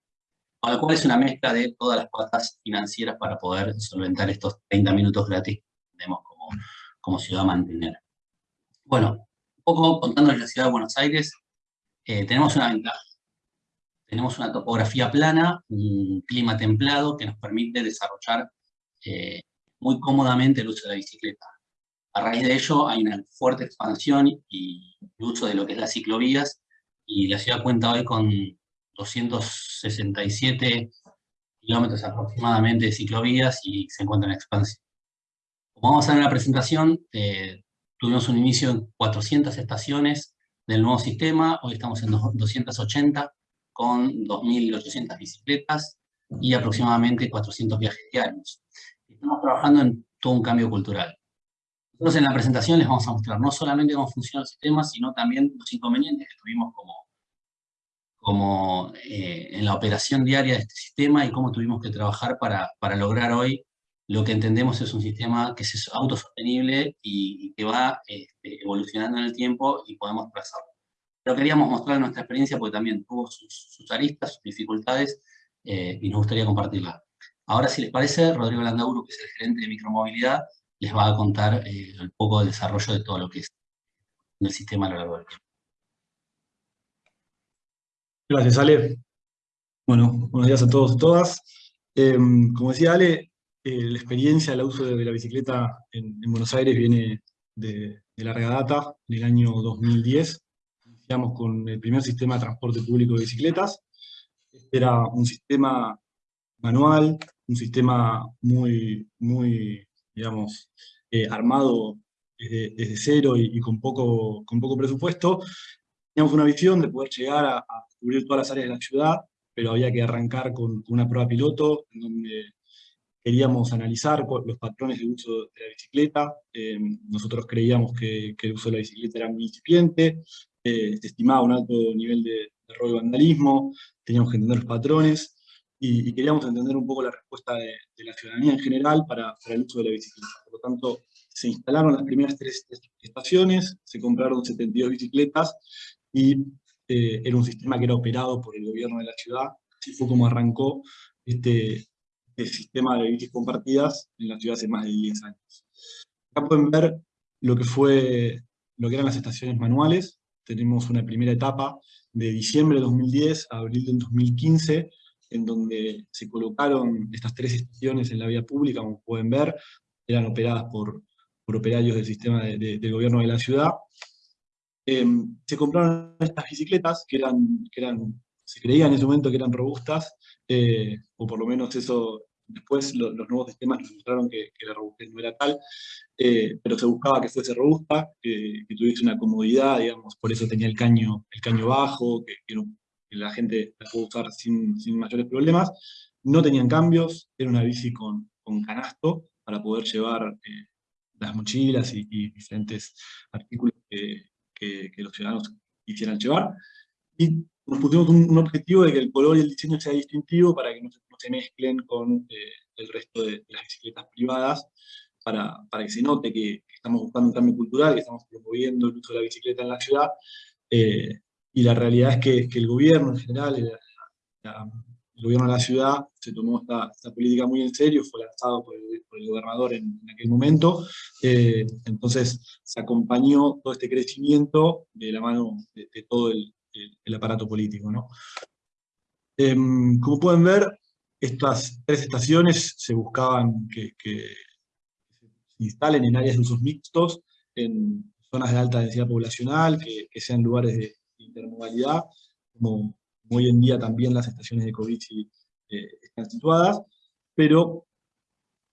Con lo cual es una mezcla de todas las patas financieras para poder solventar estos 30 minutos gratis que tenemos como, como ciudad mantener. Bueno, un poco contándoles la ciudad de Buenos Aires, eh, tenemos una ventaja tenemos una topografía plana, un clima templado que nos permite desarrollar eh, muy cómodamente el uso de la bicicleta. A raíz de ello hay una fuerte expansión y uso de lo que es las ciclovías, y la ciudad cuenta hoy con 267 kilómetros aproximadamente de ciclovías y se encuentra en expansión. Como vamos a ver en la presentación, eh, tuvimos un inicio en 400 estaciones del nuevo sistema, hoy estamos en 280, con 2.800 bicicletas y aproximadamente 400 viajes diarios. Estamos trabajando en todo un cambio cultural. Nosotros en la presentación les vamos a mostrar no solamente cómo funciona el sistema, sino también los inconvenientes que tuvimos como, como eh, en la operación diaria de este sistema y cómo tuvimos que trabajar para, para lograr hoy lo que entendemos es un sistema que es autosostenible y, y que va este, evolucionando en el tiempo y podemos trazarlo. Pero queríamos mostrar nuestra experiencia porque también tuvo sus, aristas, sus dificultades, eh, y nos gustaría compartirla. Ahora, si les parece, Rodrigo Landauro, que es el gerente de micromovilidad, les va a contar eh, un poco del desarrollo de todo lo que es el sistema a lo largo del tiempo. Gracias, Ale. Bueno, buenos días a todos y todas. Em, como decía Ale, eh, la experiencia, el uso de, la bicicleta en, Buenos Aires viene de, de larga data, en el año 2010 con el primer sistema de transporte público de bicicletas. Este era un sistema manual, un sistema muy, muy digamos, eh, armado desde, cero y, con, poco, con poco presupuesto. Teníamos una visión de poder llegar a, cubrir todas las áreas de la ciudad, pero había que arrancar con, una prueba piloto, en donde queríamos analizar los patrones de uso de la bicicleta. Eh, nosotros creíamos que, que, el uso de la bicicleta era muy incipiente, eh, se estimaba un alto nivel de, robo y vandalismo, teníamos que entender los patrones, y, queríamos entender un poco la respuesta de, la ciudadanía en general para, el uso de la bicicleta. Por lo tanto, se instalaron las primeras tres estaciones, se compraron 72 bicicletas y eh, era un sistema que era operado por el gobierno de la ciudad. Así fue como arrancó este, este sistema de bicis compartidas en la ciudad hace más de 10 años. Acá pueden ver lo que, fue, lo que eran las estaciones manuales. Tenemos una primera etapa de diciembre de 2010 a abril de 2015, en donde se colocaron estas tres estaciones en la vía pública, como pueden ver, eran operadas por, por operarios del sistema del gobierno de la ciudad. Em, se compraron estas bicicletas, que eran, que eran, se creía en ese momento que eran robustas, eh, o por lo menos eso, después los nuevos sistemas nos mostraron que, la robustez no era tal, eh, pero se buscaba que fuese robusta, que tuviese una comodidad, digamos, por eso tenía el caño, el caño bajo, que, que que la gente la pudo usar sin, sin, mayores problemas. No tenían cambios, era una bici con, con canasto para poder llevar eh, las mochilas y, diferentes artículos que, que, los ciudadanos quisieran llevar. Y nos pusimos un, objetivo de que el color y el diseño sea distintivo para que no, se mezclen con eh, el resto de, las bicicletas privadas, para, para que se note que, estamos buscando un cambio cultural, que estamos promoviendo el uso de la bicicleta en la ciudad, eh, y la realidad es que, el gobierno en general, el, gobierno de la ciudad, se tomó esta, política muy en serio, fue lanzado por el, gobernador en, aquel momento, eh, entonces se acompañó todo este crecimiento de la mano de, todo el, aparato político. ¿no? Em, como pueden ver, estas tres estaciones se buscaban que, que se instalen en áreas de usos mixtos, en zonas de alta densidad poblacional, que, que sean lugares de, intermodalidad, como, hoy en día también las estaciones de COVID eh, están situadas, pero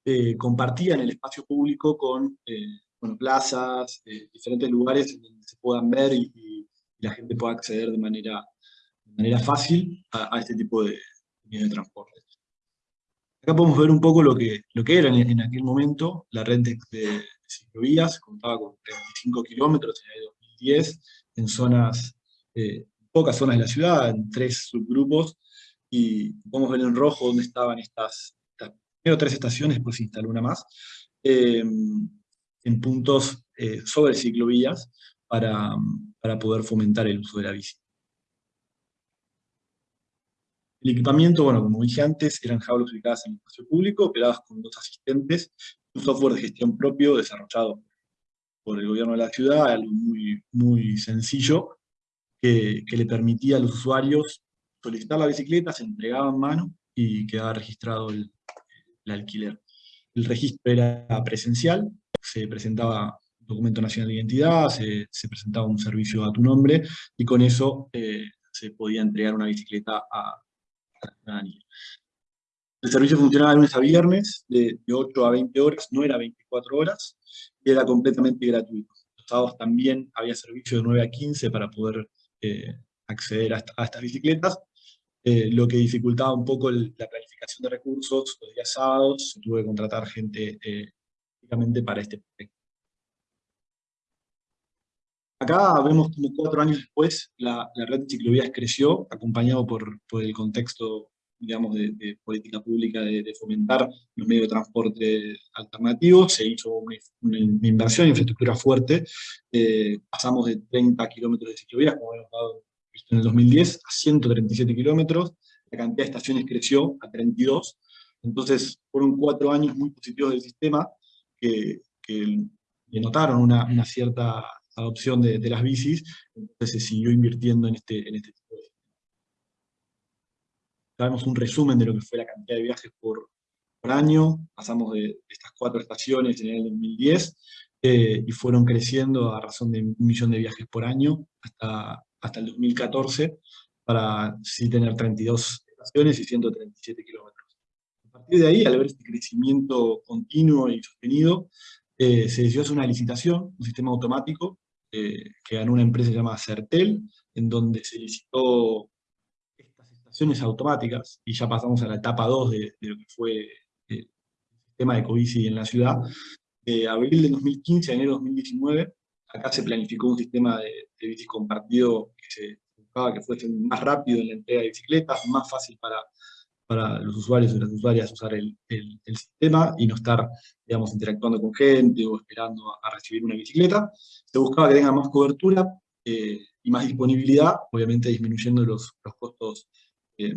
eh, compartían el espacio público con eh, plazas, diferentes lugares donde se puedan ver y, la gente pueda acceder de manera, manera fácil a, este tipo de, de transporte. Acá podemos ver un poco lo que, lo que era en, aquel momento la red de, de ciclovías, contaba con 35 kilómetros en el 2010, en zonas eh, pocas zonas de la ciudad, en tres subgrupos, y podemos ver en rojo dónde estaban estas, primero tres estaciones, después se instaló una más, em, en puntos eh, sobre ciclovías para, para poder fomentar el uso de la bici. El equipamiento, bueno, como dije antes, eran jaulas ubicadas en el espacio público, operadas con dos asistentes, un software de gestión propio desarrollado por el gobierno de la ciudad, algo muy, muy sencillo, que, le permitía a los usuarios solicitar la bicicleta, se entregaba en mano y quedaba registrado el, alquiler. El registro era presencial, se presentaba documento nacional de identidad, se, presentaba un servicio a tu nombre, y con eso eh, se podía entregar una bicicleta a, la ciudadanía. El servicio funcionaba de lunes a viernes, de, de, 8 a 20 horas, no era 24 horas, y era completamente gratuito. Los sábados también había servicio de 9 a 15 para poder eh, acceder a, estas bicicletas, eh, lo que dificultaba un poco la planificación de recursos, los días sábados, tuve que contratar gente eh, para este proyecto. Acá vemos como cuatro años después la, red de ciclovías creció, acompañado por, por el contexto digamos, de, política pública de, fomentar los medios de transporte alternativos, se hizo una, inversión en infraestructura fuerte, eh, pasamos de 30 kilómetros de ciclovías, como hemos dado en el 2010, a 137 kilómetros, la cantidad de estaciones creció a 32, entonces fueron cuatro años muy positivos del sistema que, que denotaron una, una cierta adopción de, de, las bicis, entonces se siguió invirtiendo en este, en este Sabemos un resumen de lo que fue la cantidad de viajes por, año, pasamos de, estas cuatro estaciones en el 2010, eh, y fueron creciendo a razón de un millón de viajes por año hasta, hasta el 2014, para sí tener 32 estaciones y 137 kilómetros. A partir de ahí, al ver este crecimiento continuo y sostenido, eh, se decidió hacer una licitación, un sistema automático, eh, que ganó una empresa llamada Certel, en donde se licitó automáticas, y ya pasamos a la etapa 2 de, lo que fue eh, el sistema de Covici en la ciudad, de abril de 2015 a enero de 2019, acá se planificó un sistema de, de compartido que se buscaba que fuese más rápido en la entrega de bicicletas, más fácil para, para los usuarios y las usuarias usar el, el, sistema y no estar, digamos, interactuando con gente o esperando a, recibir una bicicleta. Se buscaba que tenga más cobertura eh, y más disponibilidad, obviamente disminuyendo los, los costos eh,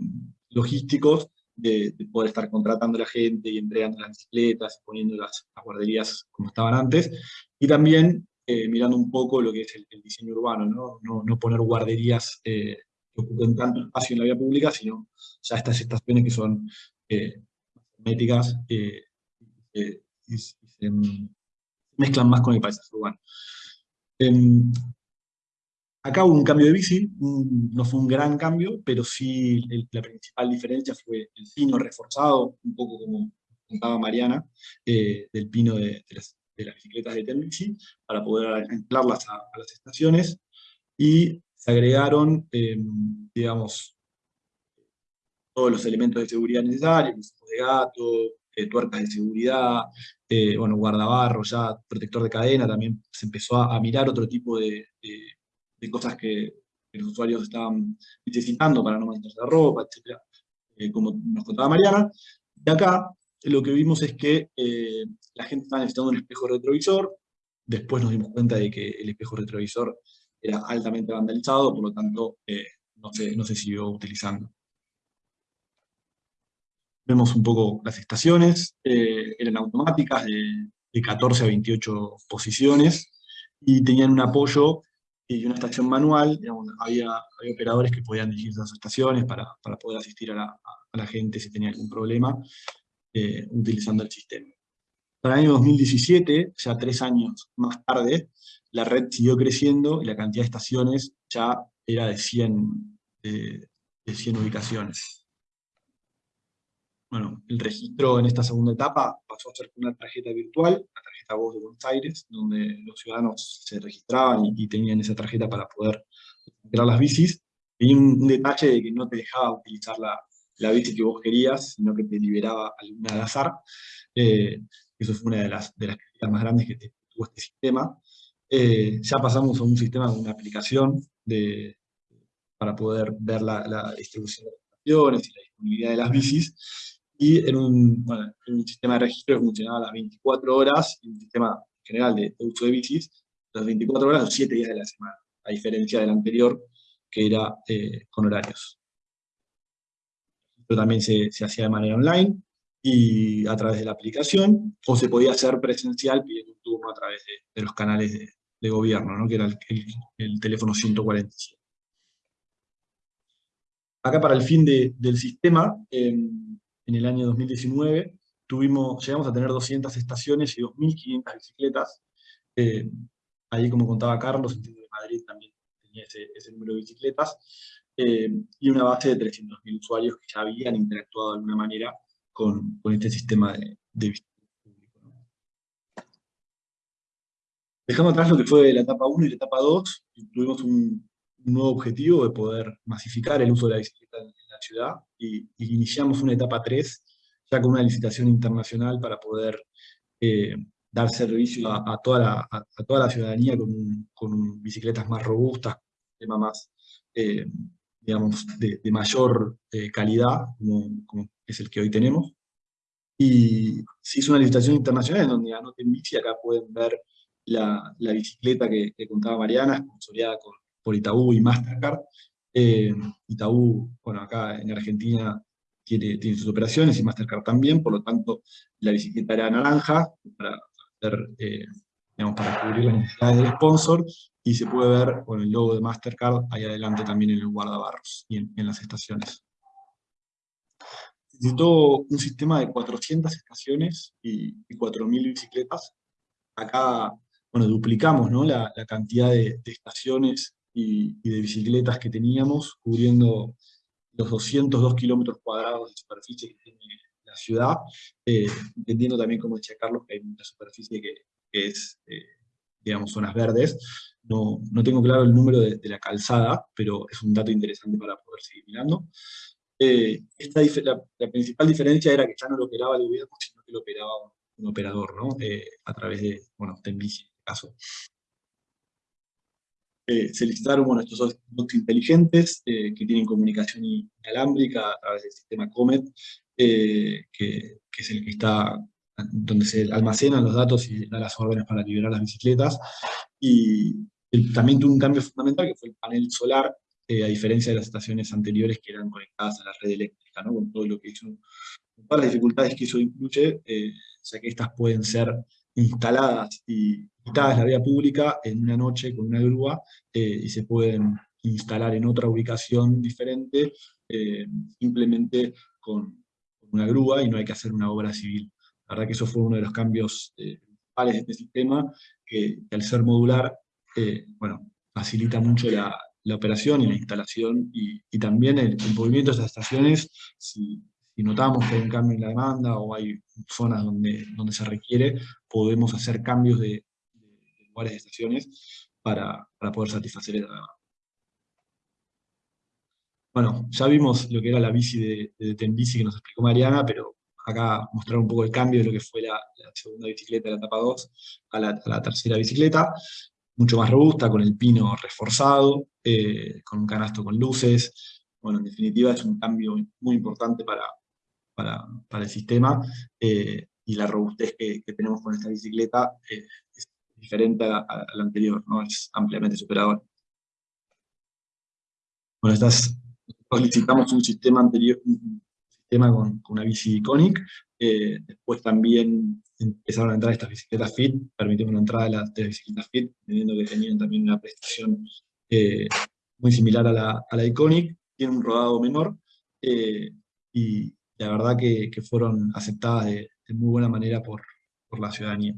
logísticos de, poder estar contratando a la gente y entregando las bicicletas, poniendo las, guarderías como estaban antes, y también eh, mirando un poco lo que es el, diseño urbano, ¿no? No, no poner guarderías que ocupen tanto espacio en la vía pública, sino ya estas estaciones que son eh, herméticas eh, eh, y, se mezclan más con el paisaje urbano. Em, acá hubo un cambio de bici, no fue un gran cambio, pero sí la principal diferencia fue el pino reforzado, un poco como contaba Mariana, del pino de, las, bicicletas de Telbici, para poder anclarlas a, las estaciones, y se agregaron, digamos, todos los elementos de seguridad necesarios, de gato, eh, tuercas de seguridad, eh, bueno, guardabarro, ya protector de cadena, también se empezó a, mirar otro tipo de, cosas que, los usuarios estaban necesitando para no mantenerse la ropa, etc. Eh, como nos contaba Mariana. Y acá lo que vimos es que la gente estaba necesitando un espejo retrovisor, después nos dimos cuenta de que el espejo retrovisor era altamente vandalizado, por lo tanto no, se, no se siguió utilizando. Vemos un poco las estaciones, eh, eran automáticas de, 14 a 28 posiciones, y tenían un apoyo y una estación manual, había, operadores que podían dirigir esas estaciones para, poder asistir a la, gente si tenía algún problema, eh, utilizando el sistema. Para el año 2017, ya tres años más tarde, la red siguió creciendo y la cantidad de estaciones ya era de 100, de 100 ubicaciones. Bueno, el registro en esta segunda etapa pasó a ser una tarjeta virtual, la tarjeta voz de Buenos Aires, donde los ciudadanos se registraban y, tenían esa tarjeta para poder crear las bicis. Y un, detalle de que no te dejaba utilizar la, la, bici que vos querías, sino que te liberaba alguna al azar. Eh, eso fue una de las, de las críticas más grandes que tuvo este sistema. Eh, ya pasamos a un sistema con una aplicación de, para poder ver la, la distribución de las estaciones y la disponibilidad de las bicis, y en un, sistema de registro que funcionaba las 24 horas, y un sistema general de, uso de bicis, las 24 horas los 7 días de la semana, a diferencia del anterior, que era eh, con horarios. Esto también se, hacía de manera online, y a través de la aplicación, o se podía hacer presencial pidiendo un turno a través de, los canales de, gobierno, que era el, teléfono 147. Acá para el fin del sistema, em, en el año 2019, tuvimos, llegamos a tener 200 estaciones y 2.500 bicicletas. Eh, ahí, como contaba Carlos, el de Madrid también tenía ese, número de bicicletas, eh, y una base de 300.000 usuarios que ya habían interactuado de alguna manera con, con este sistema de, de público. Dejando atrás lo que fue la etapa 1 y la etapa 2, tuvimos un, nuevo objetivo de poder masificar el uso de la bicicleta en ciudad y, iniciamos una etapa 3 ya con una licitación internacional para poder eh, dar servicio a, toda la, a, toda la ciudadanía con, bicicletas más robustas, tema más, eh, digamos, de, mayor eh, calidad, como, es el que hoy tenemos. Y se hizo una licitación internacional en donde anoten bici, acá pueden ver la, la bicicleta que, que, contaba Mariana, con, por Itaú y Mastercard. Eh, Itaú, bueno, acá en Argentina tiene, sus operaciones y Mastercard también, por lo tanto la bicicleta era naranja eh, para cubrir las necesidades del sponsor y se puede ver con el logo de Mastercard ahí adelante también en el guardabarros y en, las estaciones. Necesitó un sistema de 400 estaciones y, y 4.000 bicicletas. Acá, bueno, duplicamos ¿no? la, cantidad de estaciones y, de bicicletas que teníamos, cubriendo los 202 kilómetros cuadrados de superficie que tiene la ciudad, eh, entendiendo también, como decía Carlos, que hay mucha superficie que, es, eh, digamos, zonas verdes. No, no, tengo claro el número de, la calzada, pero es un dato interesante para poder seguir mirando. Eh, esta, la, principal diferencia era que ya no lo operaba el gobierno, sino que lo operaba un, operador, ¿no? a través de, bueno, Tenbici en este caso. Eh, se licitaron bueno, estos bots inteligentes que tienen comunicación inalámbrica a través del sistema COMET, que, que, es el que está donde se almacenan los datos y da las órdenes para liberar las bicicletas. Y también tuvo un cambio fundamental que fue el panel solar, a diferencia de las estaciones anteriores que eran conectadas a la red eléctrica, ¿no? con todo lo que hizo, todas las dificultades que eso incluye, eh, ya que estas pueden ser instaladas y quitadas la vía pública en una noche con una grúa eh, y se pueden instalar en otra ubicación diferente eh, simplemente con, una grúa y no hay que hacer una obra civil. La verdad que eso fue uno de los cambios principales de este sistema, que, al ser modular, bueno, facilita mucho la, la operación y la instalación y, también el, movimiento de esas estaciones, notamos que hay un cambio en la demanda o hay zonas donde, donde se requiere, podemos hacer cambios de, lugares de estaciones para, poder satisfacer esa demanda. Bueno, ya vimos lo que era la bici de, de Tenbici que nos explicó Mariana, pero acá mostrar un poco el cambio de lo que fue la, segunda bicicleta de la etapa 2 a la, a la tercera bicicleta mucho más robusta, con el pino reforzado, eh, con un canasto con luces. Bueno, en definitiva es un cambio muy importante para, para, el sistema eh, y la robustez que, tenemos con esta bicicleta eh, es diferente a, la anterior, ¿no? es ampliamente superador. Bueno, estas, licitamos un sistema anterior, un sistema con, una bici Iconic, después también empezaron a entrar estas bicicletas FIT, permitieron una entrada de las, bicicletas FIT, teniendo que tenían también una prestación eh, muy similar a la, a la, Iconic, tiene un rodado menor, eh, y la verdad que, fueron aceptadas de, muy buena manera por, por la ciudadanía.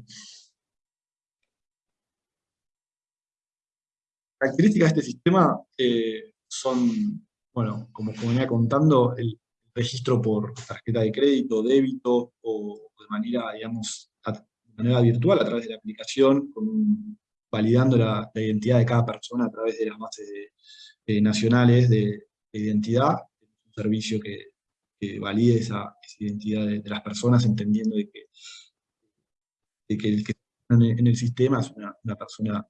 Características de este sistema eh, son, bueno, como, como venía contando, el registro por tarjeta de crédito, débito o de manera, digamos, de manera virtual a través de la aplicación, validando la, identidad de cada persona a través de las bases nacionales de, identidad, un servicio que, valide esa, identidad de, las personas, entendiendo de que, el que está en el sistema es una, persona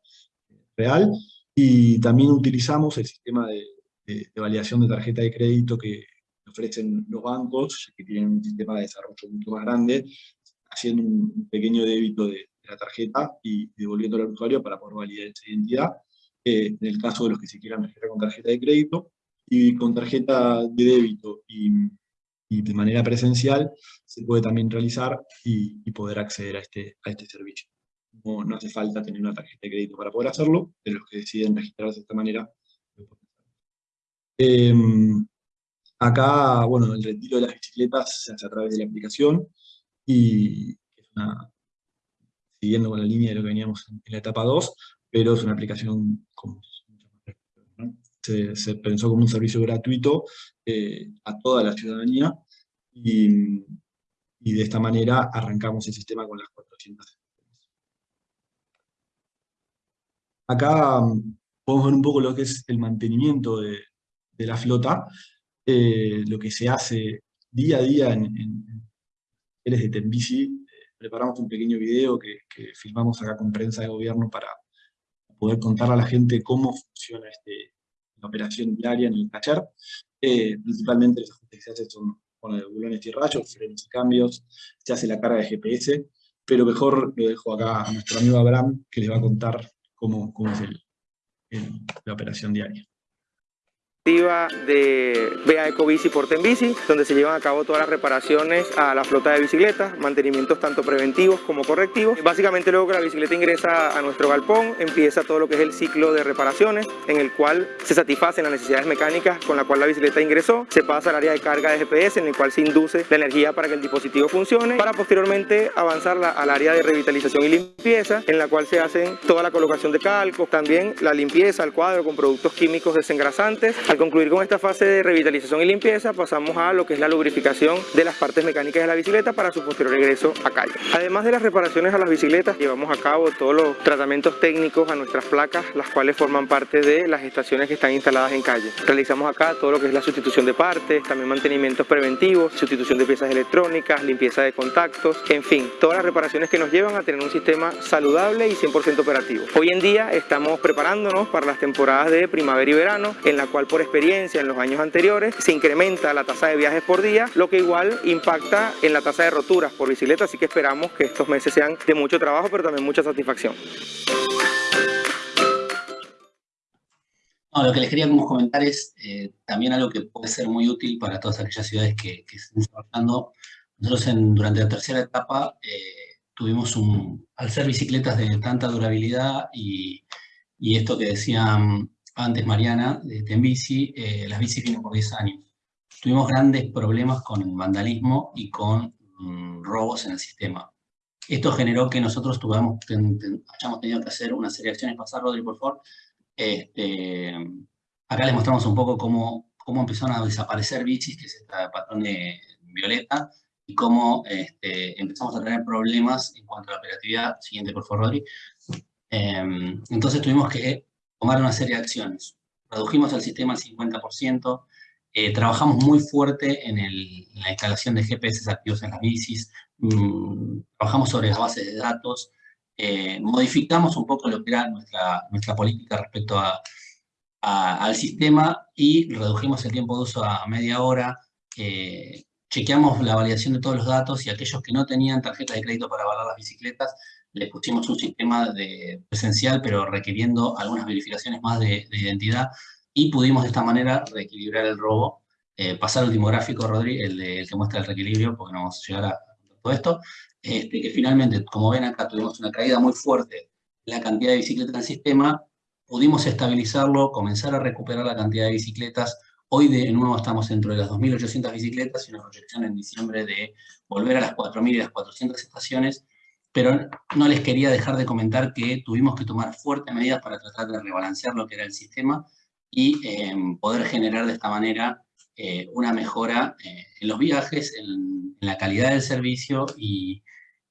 real, y también utilizamos el sistema de, validación de tarjeta de crédito que, ofrecen los bancos, que tienen un sistema de desarrollo mucho más grande, haciendo un pequeño débito de, la tarjeta y devolviéndolo al usuario para poder validar esa identidad. Eh, en el caso de los que se quieran registrar con tarjeta de crédito, y con tarjeta de débito y, de manera presencial, se puede también realizar y, poder acceder a este, a este servicio. No, no, hace falta tener una tarjeta de crédito para poder hacerlo, pero los que deciden registrarse de esta manera, eh, Acá, bueno, el retiro de las bicicletas se hace a través de la aplicación y es una, siguiendo con la línea de lo que veníamos en, la etapa 2, pero es una aplicación con se, pensó como un servicio gratuito eh, a toda la ciudadanía y, de esta manera arrancamos el sistema con las 400 Acá mm, podemos ver un poco lo que es el mantenimiento de, la flota, eh, lo que se hace día a día en, en, de Tenbici. Eh, preparamos un pequeño video que, filmamos acá con prensa de gobierno para poder contar a la gente cómo funciona este, operación diaria en el taller. Eh, principalmente los ajustes que se hacen son con los bulones y rayos, frenos y cambios, se hace la carga de GPS, pero mejor lo dejo acá a nuestro amigo Abraham, que les va a contar cómo, cómo es la operación diaria de BA Ecobici por Tenbici, donde se llevan a cabo todas las reparaciones a la flota de bicicletas, mantenimientos tanto preventivos como correctivos. Básicamente luego que la bicicleta ingresa a nuestro galpón, empieza todo lo que es el ciclo de reparaciones, en el cual se satisfacen las necesidades mecánicas con la cual la bicicleta ingresó, se pasa al área de carga de GPS, en el cual se induce la energía para que el dispositivo funcione, para posteriormente avanzar al área de revitalización y limpieza, en la cual se hacen toda la colocación de calcos, también la limpieza, el cuadro con productos químicos desengrasantes, Al concluir con esta fase de revitalización y limpieza, pasamos a lo que es la lubrificación de las partes mecánicas de la bicicleta para su posterior regreso a calle. Además de las reparaciones a las bicicletas, llevamos a cabo todos los tratamientos técnicos a nuestras placas, las cuales forman parte de las estaciones que están instaladas en calle. Realizamos acá todo lo que es la sustitución de partes, también mantenimientos preventivos, sustitución de piezas electrónicas, limpieza de contactos, en fin, todas las reparaciones que nos llevan a tener un sistema saludable y 100% operativo. Hoy en día estamos preparándonos para las temporadas de primavera y verano, en la cual por experiencia en los años anteriores se incrementa la tasa de viajes por día, lo que igual impacta en la tasa de roturas por bicicleta, así que esperamos que estos meses sean de mucho trabajo, pero también mucha satisfacción. lo que les quería comentar es eh, también algo que puede ser muy útil para todas aquellas ciudades que, que estén trabajando. Nosotros durante la tercera etapa eh, tuvimos un, al ser bicicletas de tanta durabilidad y esto que decían antes Mariana, de Tembici, eh, las bicis vienen por 10 años. Tuvimos grandes problemas con vandalismo y con mm, robos en el sistema. Esto generó que nosotros tuvamos, hayamos tenido que hacer una serie de acciones. Pasar, Rodri, por favor. Este, acá les mostramos un poco cómo, cómo empezaron a desaparecer bichis, que es este patrón de violeta, y cómo este, empezamos a tener problemas en cuanto a la operatividad. Siguiente, por favor, Rodri. Em, entonces tuvimos que tomar una serie de acciones. Redujimos el sistema al 50%, eh, trabajamos muy fuerte en, la instalación de GPS activos en las bicis, mm, trabajamos sobre las bases de datos, eh, modificamos un poco lo que era nuestra, nuestra política respecto al sistema y redujimos el tiempo de uso a media hora, chequeamos la validación de todos los datos y aquellos que no tenían tarjeta de crédito para avalar las bicicletas, les pusimos un sistema de presencial, pero requiriendo algunas verificaciones más de, identidad, y pudimos de esta manera reequilibrar el robo. Eh, pasar el último gráfico, Rodri, el, de, que muestra el reequilibrio, porque no vamos a llegar a todo esto, este, que finalmente, como ven acá, tuvimos una caída muy fuerte la cantidad de bicicletas en el sistema, pudimos estabilizarlo, comenzar a recuperar la cantidad de bicicletas, Hoy de nuevo estamos dentro de las 2.800 bicicletas y una proyección en diciembre de volver a las 4.000 y las 400 estaciones pero no les quería dejar de comentar que tuvimos que tomar fuertes medidas para tratar de rebalancear lo que era el sistema y em, poder generar de esta manera eh, una mejora eh, en los viajes, en, la calidad del servicio y,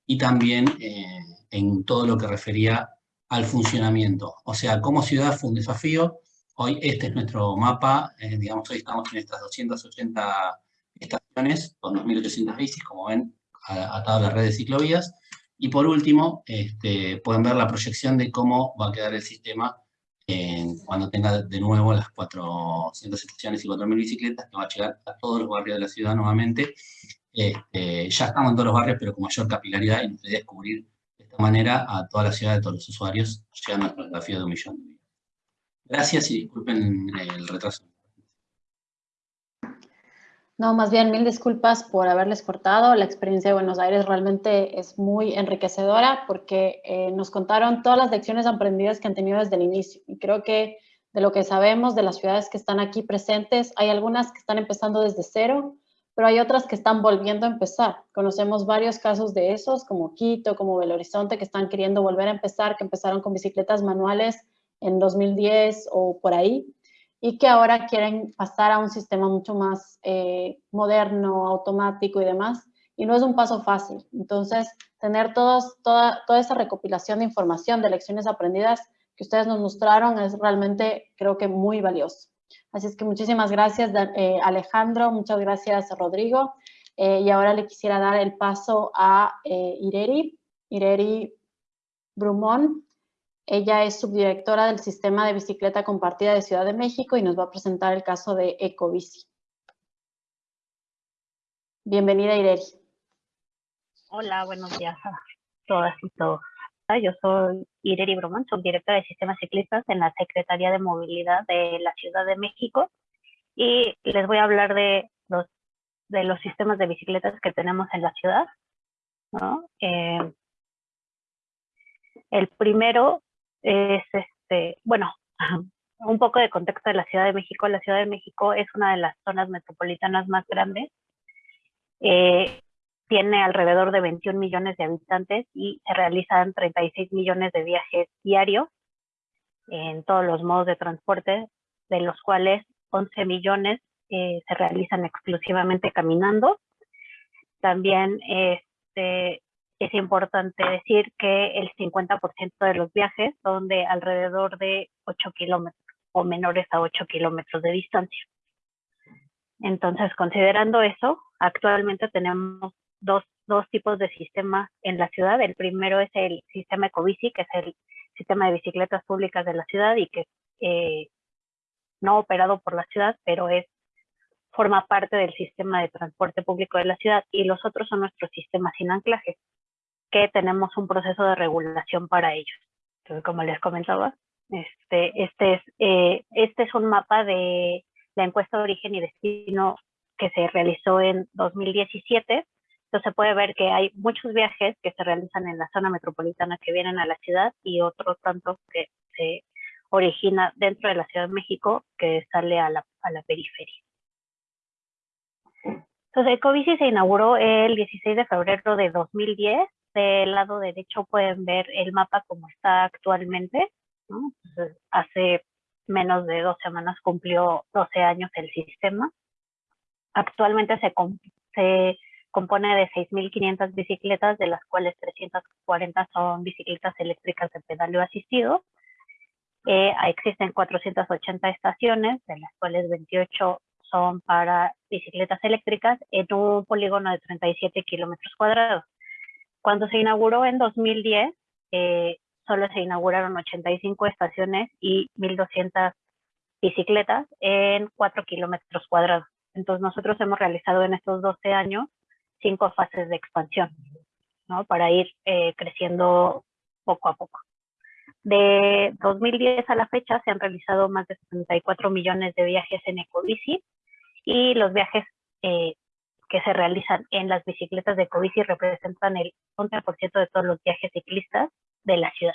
y también eh, en todo lo que refería al funcionamiento. O sea, como ciudad fue un desafío. Hoy este es nuestro mapa, digamos, hoy estamos en estas 280 estaciones con 2.800 bicis, como ven, atado a la red de ciclovías. Y por último, este, pueden ver la proyección de cómo va a quedar el sistema cuando tenga de nuevo las 400 estaciones y 4.000 bicicletas, que va a llegar a todos los barrios de la ciudad nuevamente. Este, ya estamos en todos los barrios, pero con mayor capilaridad y nos gustaría descubrir de esta manera a toda la ciudad de todos los usuarios, llegando a la fotografía de un millón de Gracias y disculpen el retraso. No, más bien mil disculpas por haberles cortado. La experiencia de Buenos Aires realmente es muy enriquecedora porque eh, nos contaron todas las lecciones aprendidas que han tenido desde el inicio. Y creo que de lo que sabemos de las ciudades que están aquí presentes, hay algunas que están empezando desde cero, pero hay otras que están volviendo a empezar. Conocemos varios casos de esos, como Quito, como Belo Horizonte, que están queriendo volver a empezar, que empezaron con bicicletas manuales en 2010 o por ahí y que ahora quieren pasar a un sistema mucho más eh, moderno, automático y demás, y no es un paso fácil. Entonces, tener todos, toda, toda esa recopilación de información, de lecciones aprendidas que ustedes nos mostraron es realmente, creo que, muy valioso. Así es que muchísimas gracias, eh, Alejandro, muchas gracias, Rodrigo. Eh, y ahora le quisiera dar el paso a Ireri, Ireri Brumón, ella es subdirectora del Sistema de Bicicleta Compartida de Ciudad de México y nos va a presentar el caso de Ecobici. Bienvenida, Ireri. Hola, buenos días a todas y todos. Ah, yo soy Ireri Bromán, subdirectora de Sistemas Ciclistas en la Secretaría de Movilidad de la Ciudad de México y les voy a hablar de los, sistemas de bicicletas que tenemos en la ciudad. Eh, el primero es, este, bueno, [LAUGHS] un poco de contexto de la Ciudad de México. La Ciudad de México es una de las zonas metropolitanas más grandes. Eh, tiene alrededor de 21 millones de habitantes y se realizan 36 millones de viajes diarios en todos los modos de transporte, de los cuales 11 millones eh, se realizan exclusivamente caminando. También este, es importante decir que el 50% de los viajes son de alrededor de 8 kilómetros o menores a 8 kilómetros de distancia. Entonces, considerando eso, actualmente tenemos dos, dos, tipos de sistemas en la ciudad. El primero es el sistema Ecobici, que es el sistema de bicicletas públicas de la ciudad y que eh, no operado por la ciudad, pero es forma parte del sistema de transporte público de la ciudad y los otros son nuestros sistemas sin anclaje, que tenemos un proceso de regulación para ellos. Entonces, como les comentaba, este, este, es, eh, este es un mapa de la encuesta de origen y destino que se realizó en 2017. Entonces se puede ver que hay muchos viajes que se realizan en la zona metropolitana que vienen a la ciudad y otros tantos que se origina dentro de la Ciudad de México que sale a la, a la periferia. Entonces, Ecobici se inauguró el 16 de febrero de 2010. Del lado derecho pueden ver el mapa como está actualmente. hace menos de dos semanas cumplió 12 años el sistema. Actualmente se, compone de 6.500 bicicletas, de las cuales 340 son bicicletas eléctricas de pedaleo asistido. Eh, existen 480 estaciones, de las cuales 28 son para bicicletas eléctricas en un polígono de 37 kilómetros cuadrados. Cuando se inauguró en 2010, eh, solo se inauguraron 85 estaciones y 1.200 bicicletas en 4 kilómetros cuadrados. Entonces nosotros hemos realizado en estos 12 años cinco fases de expansión, ¿no? Para ir eh, creciendo poco a poco. De 2010 a la fecha se han realizado más de 74 millones de viajes en Ecobici y los viajes eh, que se realizan en las bicicletas de Ecobici representan el 11% de todos los viajes ciclistas de la ciudad.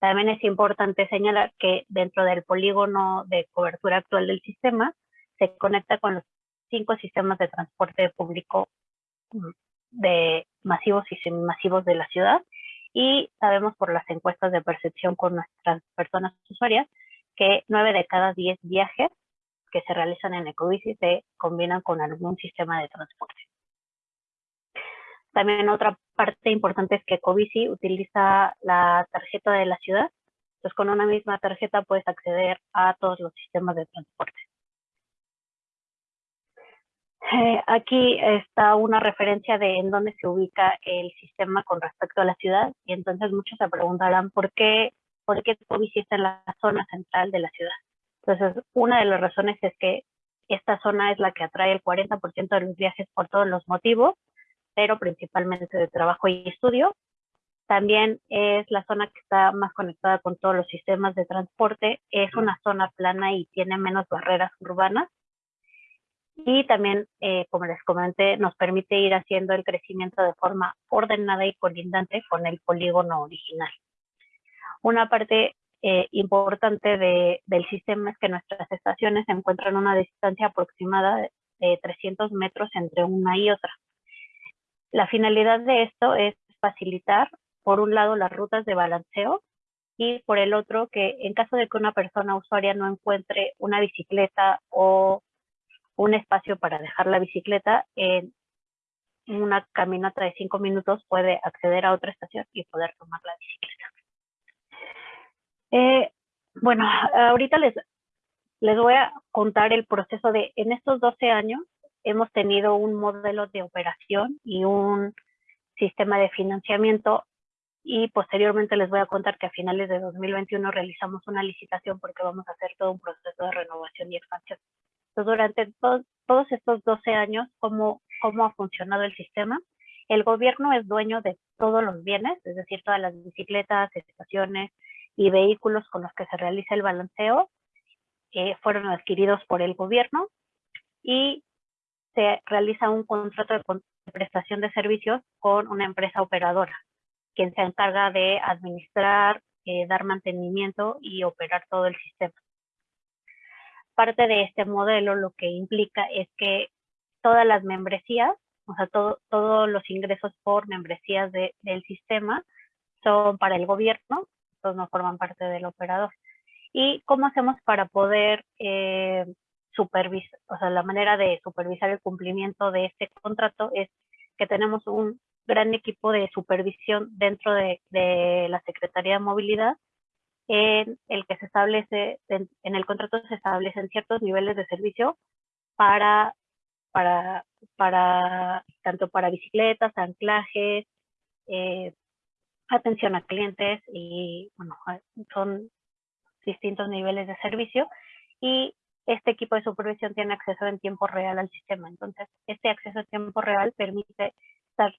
También es importante señalar que dentro del polígono de cobertura actual del sistema se conecta con los cinco sistemas de transporte público mm, de masivos y semimasivos de la ciudad y sabemos por las encuestas de percepción con nuestras personas usuarias que nueve de cada diez viajes que se realizan en Ecobici se combinan con algún sistema de transporte. También otra parte importante es que Ecobici utiliza la tarjeta de la ciudad. Entonces con una misma tarjeta puedes acceder a todos los sistemas de transporte. Eh, aquí está una referencia de en dónde se ubica el sistema con respecto a la ciudad y entonces muchos se preguntarán por qué, por qué Ecobici está en la zona central de la ciudad. Entonces, una de las razones es que esta zona es la que atrae el 40% de los viajes por todos los motivos, pero principalmente de trabajo y estudio. También es la zona que está más conectada con todos los sistemas de transporte. Es una zona plana y tiene menos barreras urbanas. Y también, eh, como les comenté, nos permite ir haciendo el crecimiento de forma ordenada y colindante con el polígono original. Una parte eh, importante del sistema es que nuestras estaciones se encuentran a una distancia aproximada de 300 metros entre una y otra. La finalidad de esto es facilitar, por un lado, las rutas de balanceo y por el otro, que en caso de que una persona usuaria no encuentre una bicicleta o un espacio para dejar la bicicleta, en una caminata de cinco minutos puede acceder a otra estación y poder tomar la bicicleta. Eh, bueno, ahorita les, les voy a contar el proceso de, en estos 12 años hemos tenido un modelo de operación y un sistema de financiamiento y posteriormente les voy a contar que a finales de 2021 realizamos una licitación porque vamos a hacer todo un proceso de renovación y expansión. Entonces, durante todos estos 12 años, ¿cómo, ¿cómo ha funcionado el sistema? El gobierno es dueño de todos los bienes, es decir, todas las bicicletas, estaciones, y vehículos con los que se realiza el balanceo eh, fueron adquiridos por el gobierno y se realiza un contrato de prestación de servicios con una empresa operadora, quien se encarga de administrar, eh, dar mantenimiento y operar todo el sistema. Parte de este modelo lo que implica es que todas las membresías, o sea, todos los ingresos por membresías del sistema son para el gobierno no forman parte del operador. ¿Y cómo hacemos para poder eh, supervisar, o sea, la manera de supervisar el cumplimiento de este contrato es que tenemos un gran equipo de supervisión dentro de, la Secretaría de Movilidad en el que se establece, en, el contrato se establecen ciertos niveles de servicio para, para, para tanto para bicicletas, anclajes, eh, atención a clientes y bueno, son distintos niveles de servicio y este equipo de supervisión tiene acceso en tiempo real al sistema. Entonces, este acceso en tiempo real permite estar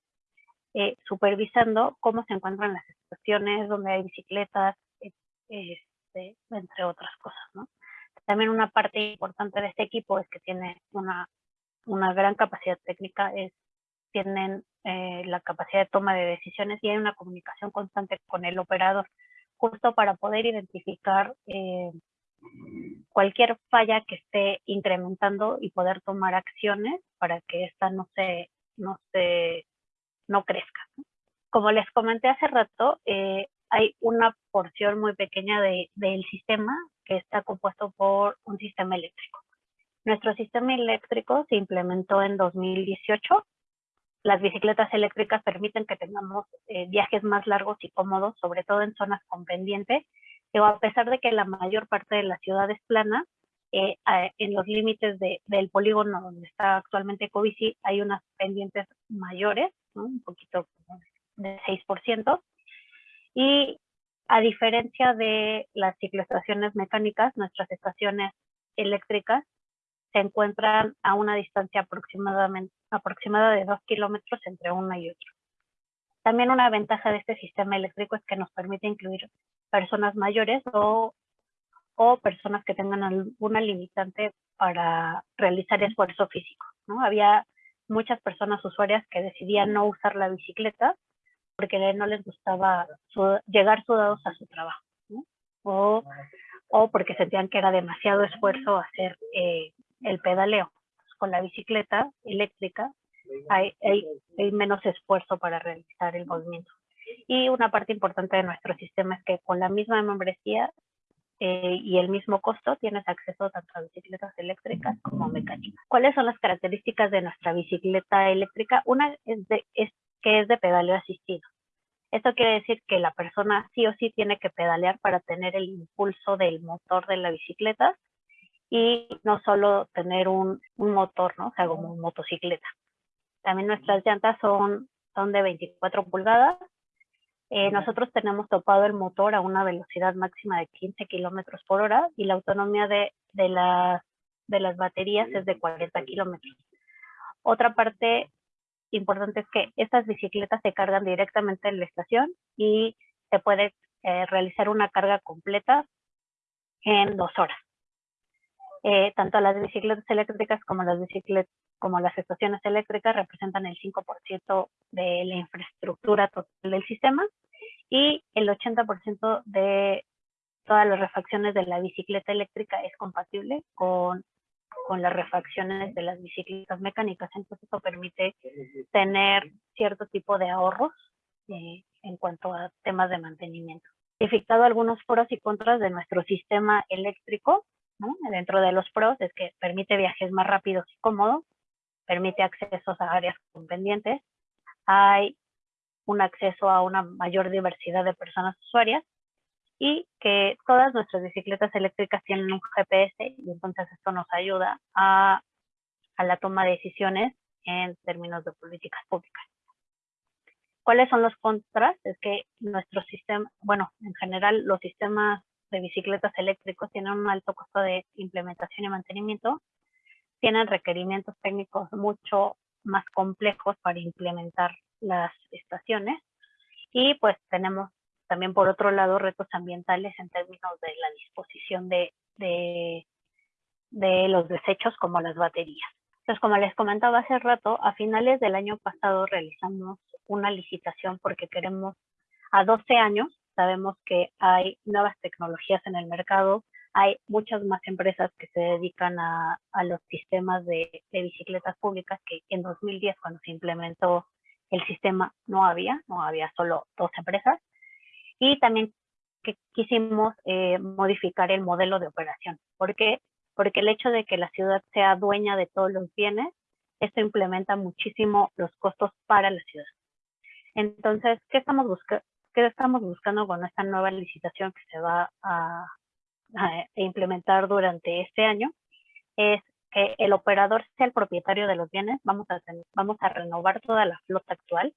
eh, supervisando cómo se encuentran las estaciones, donde hay bicicletas, eh, este, entre otras cosas. ¿no? También una parte importante de este equipo es que tiene una, una gran capacidad técnica, es, tienen eh, la capacidad de toma de decisiones y hay una comunicación constante con el operador, justo para poder identificar cualquier falla que esté incrementando y poder tomar acciones para que esta no se, no se, no crezca. Como les comenté hace rato, eh, hay una porción muy pequeña de, del sistema que está compuesto por un sistema eléctrico. Nuestro sistema eléctrico se implementó en 2018. Las bicicletas eléctricas permiten que tengamos eh, viajes más largos y cómodos, sobre todo en zonas con pendiente, a pesar de que la mayor parte de la ciudad es plana, eh, en los límites del polígono donde está actualmente Covici hay unas pendientes mayores, un poquito de 6%, y a diferencia de las cicloestaciones mecánicas, nuestras estaciones eléctricas se encuentran a una distancia aproximadamente aproximada de 2 kilómetros entre una y otra. También una ventaja de este sistema eléctrico es que nos permite incluir personas mayores o, o personas que tengan alguna limitante para realizar esfuerzo físico. ¿no? Había muchas personas usuarias que decidían no usar la bicicleta porque no les gustaba llegar sudados a su trabajo. O, o, porque sentían que era demasiado esfuerzo hacer eh, el pedaleo. Con la bicicleta eléctrica hay, hay, hay menos esfuerzo para realizar el movimiento. Y una parte importante de nuestro sistema es que con la misma membresía eh, y el mismo costo tienes acceso tanto a bicicletas eléctricas como mecánicas. ¿Cuáles son las características de nuestra bicicleta eléctrica? Una es, de, es que es de pedaleo asistido. Esto quiere decir que la persona sí o sí tiene que pedalear para tener el impulso del motor de la bicicleta y no solo tener un, un motor, ¿no? O sea, como motocicleta. También nuestras llantas son, son de 24 pulgadas eh, nosotros tenemos topado el motor a una velocidad máxima de 15 kilómetros por hora y la autonomía de, de, de las baterías es de 40 kilómetros. Otra parte importante es que estas bicicletas se cargan directamente en la estación y se puede eh, realizar una carga completa en dos horas. Eh, tanto las bicicletas eléctricas como las bicicletas como las estaciones eléctricas representan el 5% de la infraestructura total del sistema y el 80% de todas las refacciones de la bicicleta eléctrica es compatible con, con las refacciones de las bicicletas mecánicas. Entonces eso permite tener cierto tipo de ahorros eh, en cuanto a temas de mantenimiento. He fijado algunos pros y contras de nuestro sistema eléctrico. Dentro de los pros es que permite viajes más rápidos y cómodos, permite accesos a áreas con pendientes, hay un acceso a una mayor diversidad de personas usuarias y que todas nuestras bicicletas eléctricas tienen un GPS y entonces esto nos ayuda a, a la toma de decisiones en términos de políticas públicas. ¿Cuáles son los contras? Es que nuestro sistema, bueno, en general los sistemas de bicicletas eléctricos tienen un alto costo de implementación y mantenimiento tienen requerimientos técnicos mucho más complejos para implementar las estaciones y pues tenemos también por otro lado retos ambientales en términos de la disposición de, de, de los desechos como las baterías. Entonces, como les comentaba hace rato, a finales del año pasado realizamos una licitación porque queremos, a 12 años, sabemos que hay nuevas tecnologías en el mercado, hay muchas más empresas que se dedican a, los sistemas de, bicicletas públicas que en 2010 cuando se implementó el sistema no había, no había solo dos empresas. Y también que quisimos eh, modificar el modelo de operación, porque porque el hecho de que la ciudad sea dueña de todos los bienes, esto implementa muchísimo los costos para la ciudad. Entonces, ¿qué estamos, qué estamos buscando con esta nueva licitación que se va a, implementar durante este año? Es que el operador sea el propietario de los bienes, vamos a, vamos a renovar toda la flota actual,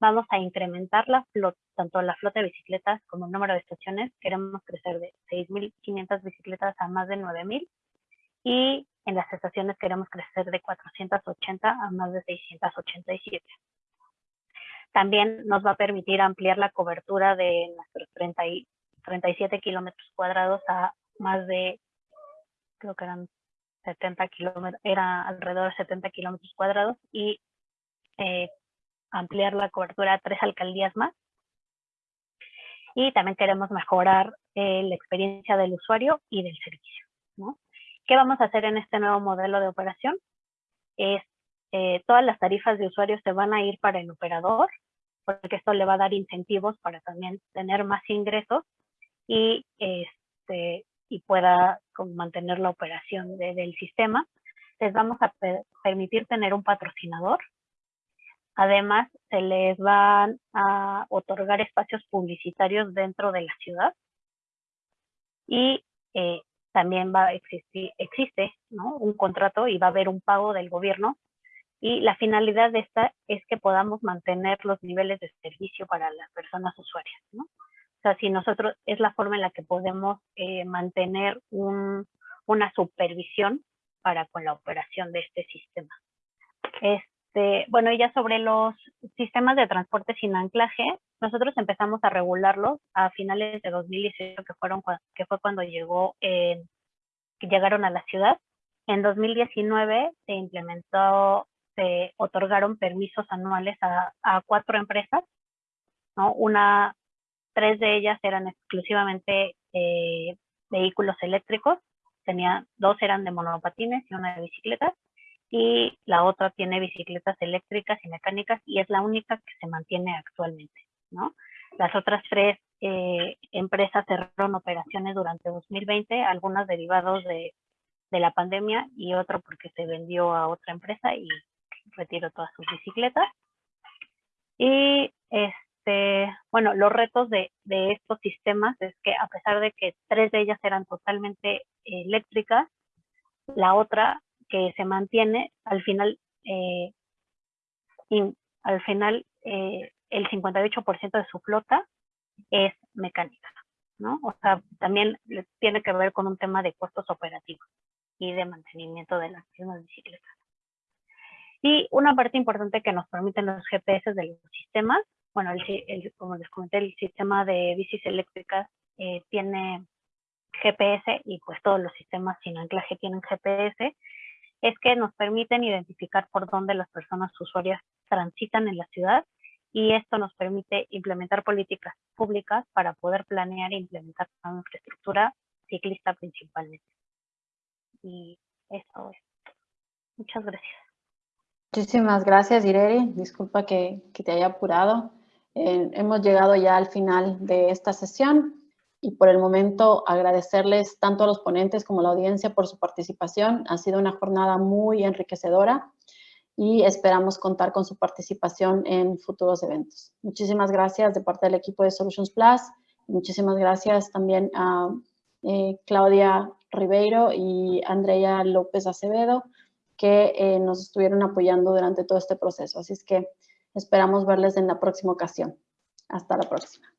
vamos a incrementar la flota, tanto la flota de bicicletas como el número de estaciones, queremos crecer de 6.500 bicicletas a más de 9.000 y en las estaciones queremos crecer de 480 a más de 687. También nos va a permitir ampliar la cobertura de nuestros 30 y 37 kilómetros cuadrados a más de, creo que eran 70 kilómetros, era alrededor de 70 kilómetros cuadrados y eh, ampliar la cobertura a tres alcaldías más. Y también queremos mejorar eh, la experiencia del usuario y del servicio. ¿no? ¿Qué vamos a hacer en este nuevo modelo de operación? Es eh, todas las tarifas de usuarios se van a ir para el operador, porque esto le va a dar incentivos para también tener más ingresos y, este, y pueda mantener la operación del sistema. Les vamos a permitir tener un patrocinador. Además, se les van a otorgar espacios publicitarios dentro de la ciudad. Y eh, también va a existir, existe ¿no? un contrato y va a haber un pago del gobierno y la finalidad de esta es que podamos mantener los niveles de servicio para las personas usuarias. ¿no? O sea, si nosotros es la forma en la que podemos eh, mantener un, una supervisión para con la operación de este sistema. Este, bueno, y ya sobre los sistemas de transporte sin anclaje, nosotros empezamos a regularlos a finales de 2018, que, fueron, que fue cuando llegó, eh, llegaron a la ciudad. En 2019 se implementó, se otorgaron permisos anuales a, cuatro empresas, ¿no? Una, tres de ellas eran exclusivamente eh, vehículos eléctricos, tenía, dos eran de monopatines y una de bicicletas, y la otra tiene bicicletas eléctricas y mecánicas y es la única que se mantiene actualmente. Las otras tres eh, empresas cerraron operaciones durante 2020, algunas derivados de, la pandemia y otro porque se vendió a otra empresa y retiró todas sus bicicletas. Y este, bueno, los retos de, estos sistemas es que a pesar de que tres de ellas eran totalmente eléctricas, la otra que se mantiene al final, eh, al final eh, el 58% de su flota es mecánica, ¿no? O sea, también tiene que ver con un tema de costos operativos y de mantenimiento de las mismas bicicletas. Y una parte importante que nos permiten los GPS de los sistemas, bueno, el, como les comenté, el sistema de bicis eléctricas eh, tiene GPS y pues todos los sistemas sin anclaje tienen GPS, es que nos permiten identificar por dónde las personas usuarias transitan en la ciudad y esto nos permite implementar políticas públicas para poder planear e implementar una infraestructura ciclista principalmente. Y eso es. Muchas gracias. Muchísimas gracias, Ireri. Disculpa que, que te haya apurado. Eh, hemos llegado ya al final de esta sesión y por el momento agradecerles tanto a los ponentes como a la audiencia por su participación. Ha sido una jornada muy enriquecedora y esperamos contar con su participación en futuros eventos. Muchísimas gracias de parte del equipo de Solutions Plus. Muchísimas gracias también a eh, Claudia Ribeiro y Andrea López Acevedo que eh, nos estuvieron apoyando durante todo este proceso. Así es que esperamos verles en la próxima ocasión. Hasta la próxima.